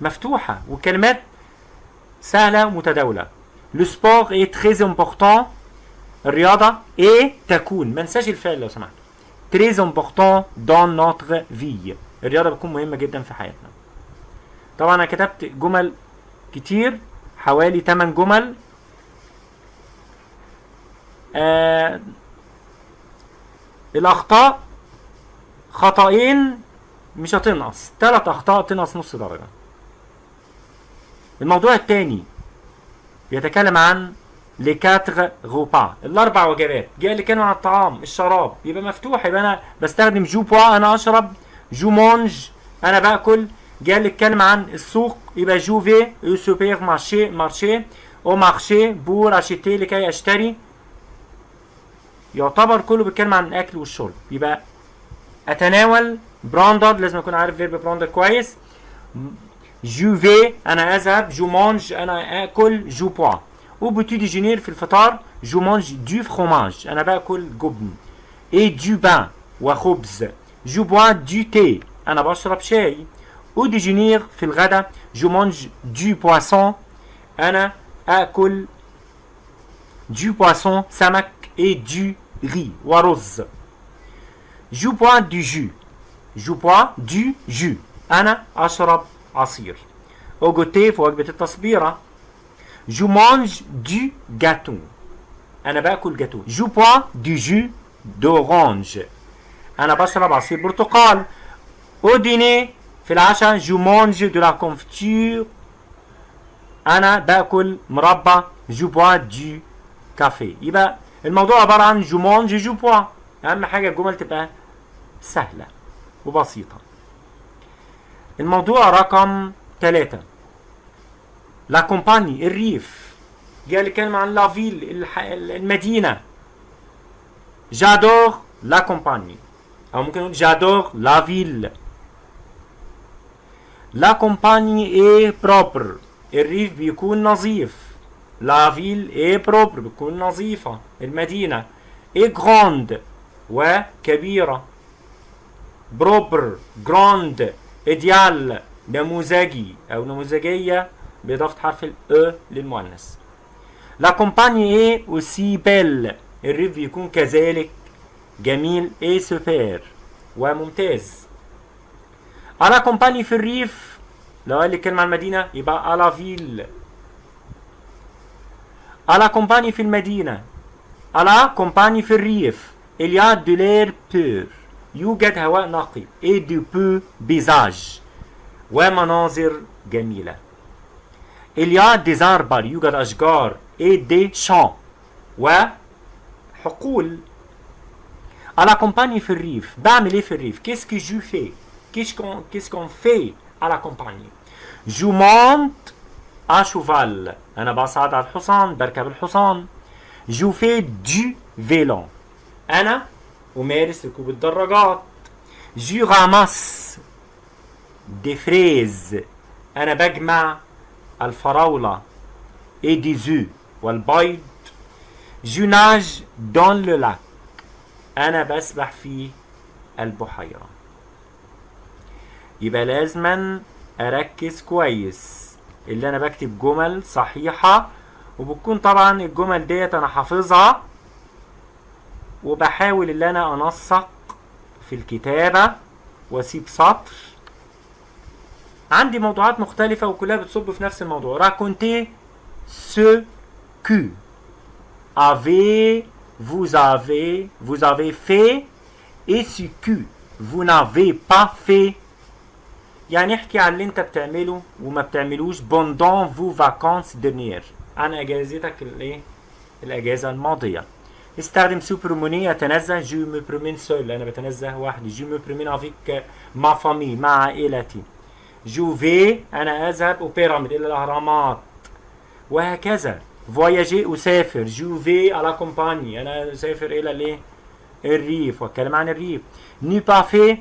مفتوحة والكلمات سهلة ومتداولة le sport est très important الرياضة اي تكون ما الفعل لو سمحت. très important dans notre vie الرياضة بتكون مهمة جدا في حياتنا. طبعا أنا كتبت جمل كتير حوالي 8 جمل. آه الأخطاء خطأين مش هتنقص. ثلاث أخطاء تنقص نص درجة. الموضوع الثاني بيتكلم عن لي كاتر غوبا الأربع وجبات. جاي اللي كانوا عن الطعام الشراب. يبقى مفتوح يبقى أنا بستخدم جو بوا أنا أشرب. je mange أنا بأكل. جاي اللي اتكلم عن السوق يبقى je vais supermarché marché au marché pour acheter لكي اشتري يعتبر كله بيتكلم عن الأكل والشرب. يبقى أتناول prendre لازم أكون عارف verbe prendre كويس. je vais أنا أذهب. je mange أنا آكل. je bois au petit déjeuner في الفطار je mange du fromage أنا بأكل جبن. et du pain وخبز je bois du thé أنا بشرب شاي. au déjeuner في الغدا je mange du poisson أنا آكل du poisson سمك et du riz ورز je bois du jus je bois du jus أنا اشرب عصير اوجوتي في وجبه التصبيره je mange du جاتو أنا باكل جاتو je bois du jus d'orange أنا بشرب عصير برتقال au dîner في العشاء je mange de la confiture أنا باكل مربى je bois du café يبقى الموضوع عبارة عن je mange je bois أهم حاجة الجمل تبقى سهلة وبسيطة. الموضوع رقم ثلاثة la campagne الريف جالك كلمة عن la ville الح... المدينة. j'adore la campagne أو ممكن نقول j'adore la ville la campagne est propre الريف بيكون نظيف. la ville est propre بتكون نظيفة المدينة et grande وكبيرة propre grande idéale نموذجي أو نموذجيه باضافه حرف ال e للمؤنث la campagne est aussi belle الريف بيكون كذلك جميل et super وممتاز à la campagne في الريف لو قال لي كلمه عن المدينة يبقى à la ville à la campagne في المدينة à la campagne في الريف il y a de l'air pur. يوجد هواء نقي et du peu بيزاج ومناظر جميلة il y a des arbres. يوجد أشجار et des champs. وحقول à la campagne في الريف بعمل إيه في الريف qu'est-ce que je fais? Qu'est-ce qu'on qu'est-ce qu'on fait à la campagne je monte cheval أنا بصعد على الحصان بركب الحصان je fais du vélo أنا أمارس ركوب الدراجات je ramasse des fraises أنا بجمع الفراولة et des œufs والبيض je nage dans le lac أنا بسبح في البحيرة يبقى لازما أركز كويس اللي أنا بكتب جمل صحيحة وبتكون طبعا الجمل ديت أنا حافظها وبحاول ان أنا أنسق في الكتابة وأسيب سطر. عندي موضوعات مختلفة وكلها بتصب في نفس الموضوع. راكونتي ce que avez vous avez vous avez fait et ce que vous n'avez pas fait. يعني احكي عن اللي انت بتعمله وما بتعملوش pendant vos vacances dernières. عن إجازتك الإيه؟ الإجازة الماضية. استخدم se promener أتنزه. je me promène seul أنا بتنزه وحدي. je me promène avec ma famille مع عائلتي. je vais أنا أذهب aux pyramides. إلى الأهرامات. وهكذا. فواياجي اسافر je vais à la campagne أنا أسافر إلى الإيه؟ الريف. وأتكلم عن الريف. n'ai pas fait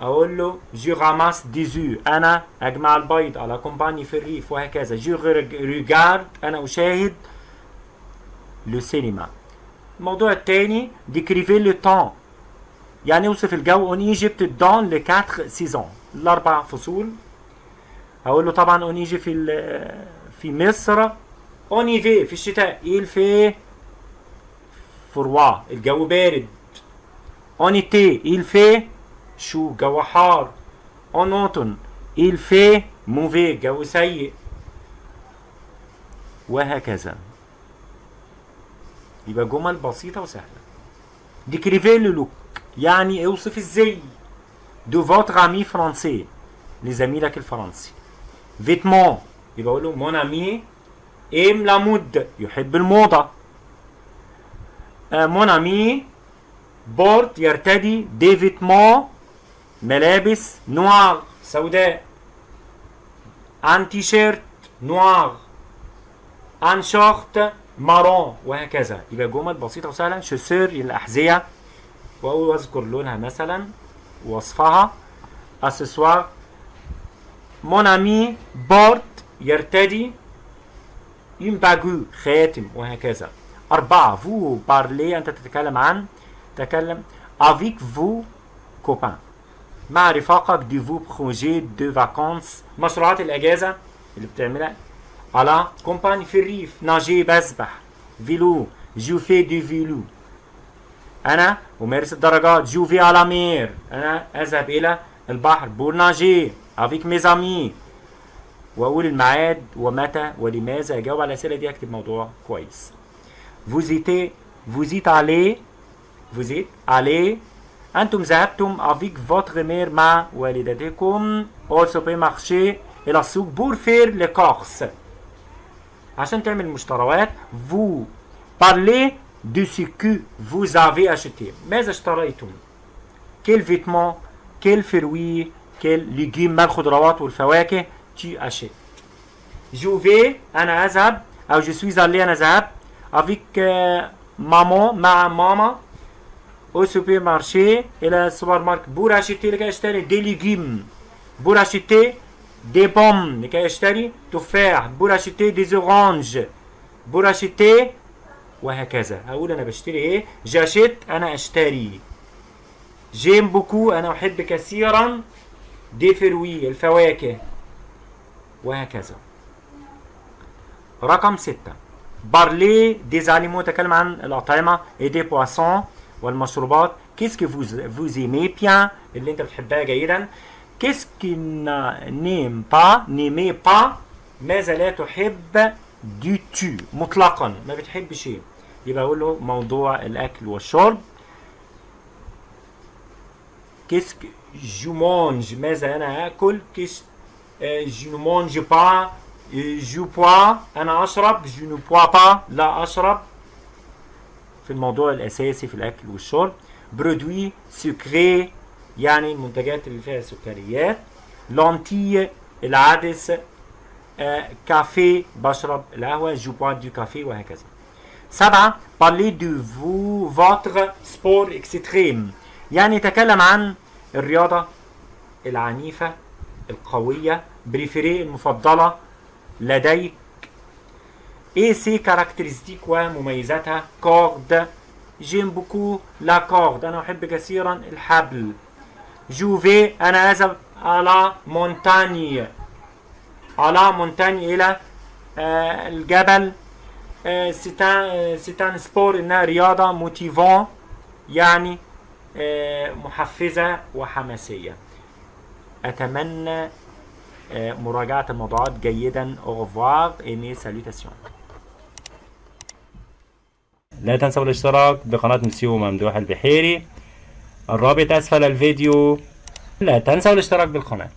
أقول له je ramasse des œufs أنا أجمع البيض à la campagne في الريف وهكذا. je regarde أنا أشاهد le cinéma الموضوع الثاني décrivez le temps يعني أوصف الجو. en Égypte dans les 4 saisons الأربع فصول. هقول له طبعا اون ايجي في في مصر. en hiver في الشتاء. Il fait froid. الجو بارد. en été il fait chaud جو حار. en automne il fait mauvais جو سيء. وهكذا. يبقى جمل بسيطة وسهلة. décrivez le look يعني أوصف الزي de votre ami français لزميلك الفرنسي. vêtements يبقى أقول له mon ami aime la mode يحب الموضة. mon ami porte يرتدي des vêtements ملابس noirs سوداء. un t-shirt noir. un short marron وهكذا. يبقى جمل بسيطة وسهلة. chaussures الأحذية. وأقول أذكر لونها مثلا. وصفها. accessoires mon ami porte يرتدي. une bague خاتم وهكذا. أربعة. vous parlez أنت تتكلم عن؟ تتكلم avec vos copains مع رفاقك de vos projets de vacances مشروعات الأجازة اللي بتعملها à la campagne في الريف ناجي بسبح vélo je fais du vélo أنا أمارس الدراجات je vais à la mer أنا أذهب إلى البحر pour nager avec mes amis وأقول الميعاد ومتى ولماذا أجاوب على الأسئلة دي أكتب موضوع كويس. Vous étiez vous êtes allé أنتم ذهبتم avec votre mère مع والدتكم. au supermarché إلى السوق pour faire les courses عشان تعمل مشتريات vous parlez de ce que vous avez ماذا اشتريتم؟ quel vêtement quel fruit quel légume ما الخضروات والفواكه tu achètes. Je vais أنا أذهب أو je suis allé أنا ذهبت avec maman مع ماما au supermarché لكي اشتري des légumes pour اشتري des pommes لكي اشتري تفاح pour اشتري des oranges pour اشتري وهكذا هقول أنا بشتري إيه j'achète أنا اشتري j'aime beaucoup أنا احب كثيرا des fruits الفواكه وهكذا رقم ستة parlez des aliments تكلم عن الأطعمة et des boissons والمشروبات. qu'est-ce que vous vous aimez bien اللي انت بتحبها جيدا. qu'est-ce que n'aime pas n'aimez pas ماذا لا تحب du tout مطلقا. ما بتحب شيء. يبقى أقول له موضوع الأكل والشرب. qu'est-ce que je mange ماذا أنا آكل. qu'est-ce que je mange pas je bois أنا أشرب. je ne bois pas لا أشرب. في الموضوع الأساسي في الأكل والشرب produits sucrés يعني المنتجات اللي فيها سكريات lentilles العدس آه، كافي بشرب القهوة je bois du café وهكذا. سبعة parler de vous votre sport extrême. يعني تكلم عن الرياضة العنيفة القوية préféré المفضلة لديك et ses caractéristiques ومميزاتها corde j'aime beaucoup la corde أنا احب كثيرا الحبل je vais أنا اذهب à la montagne à la montagne آه الجبل c'est un c'est un sport انها رياضه motivant يعني محفزه وحماسيه اتمنى آه مراجعه الموضوعات جيدا au revoir et mes salutations. لا تنسوا الاشتراك بقناة مسيو ممدوح البحيري. الرابط أسفل الفيديو. لا تنسوا الاشتراك بالقناة.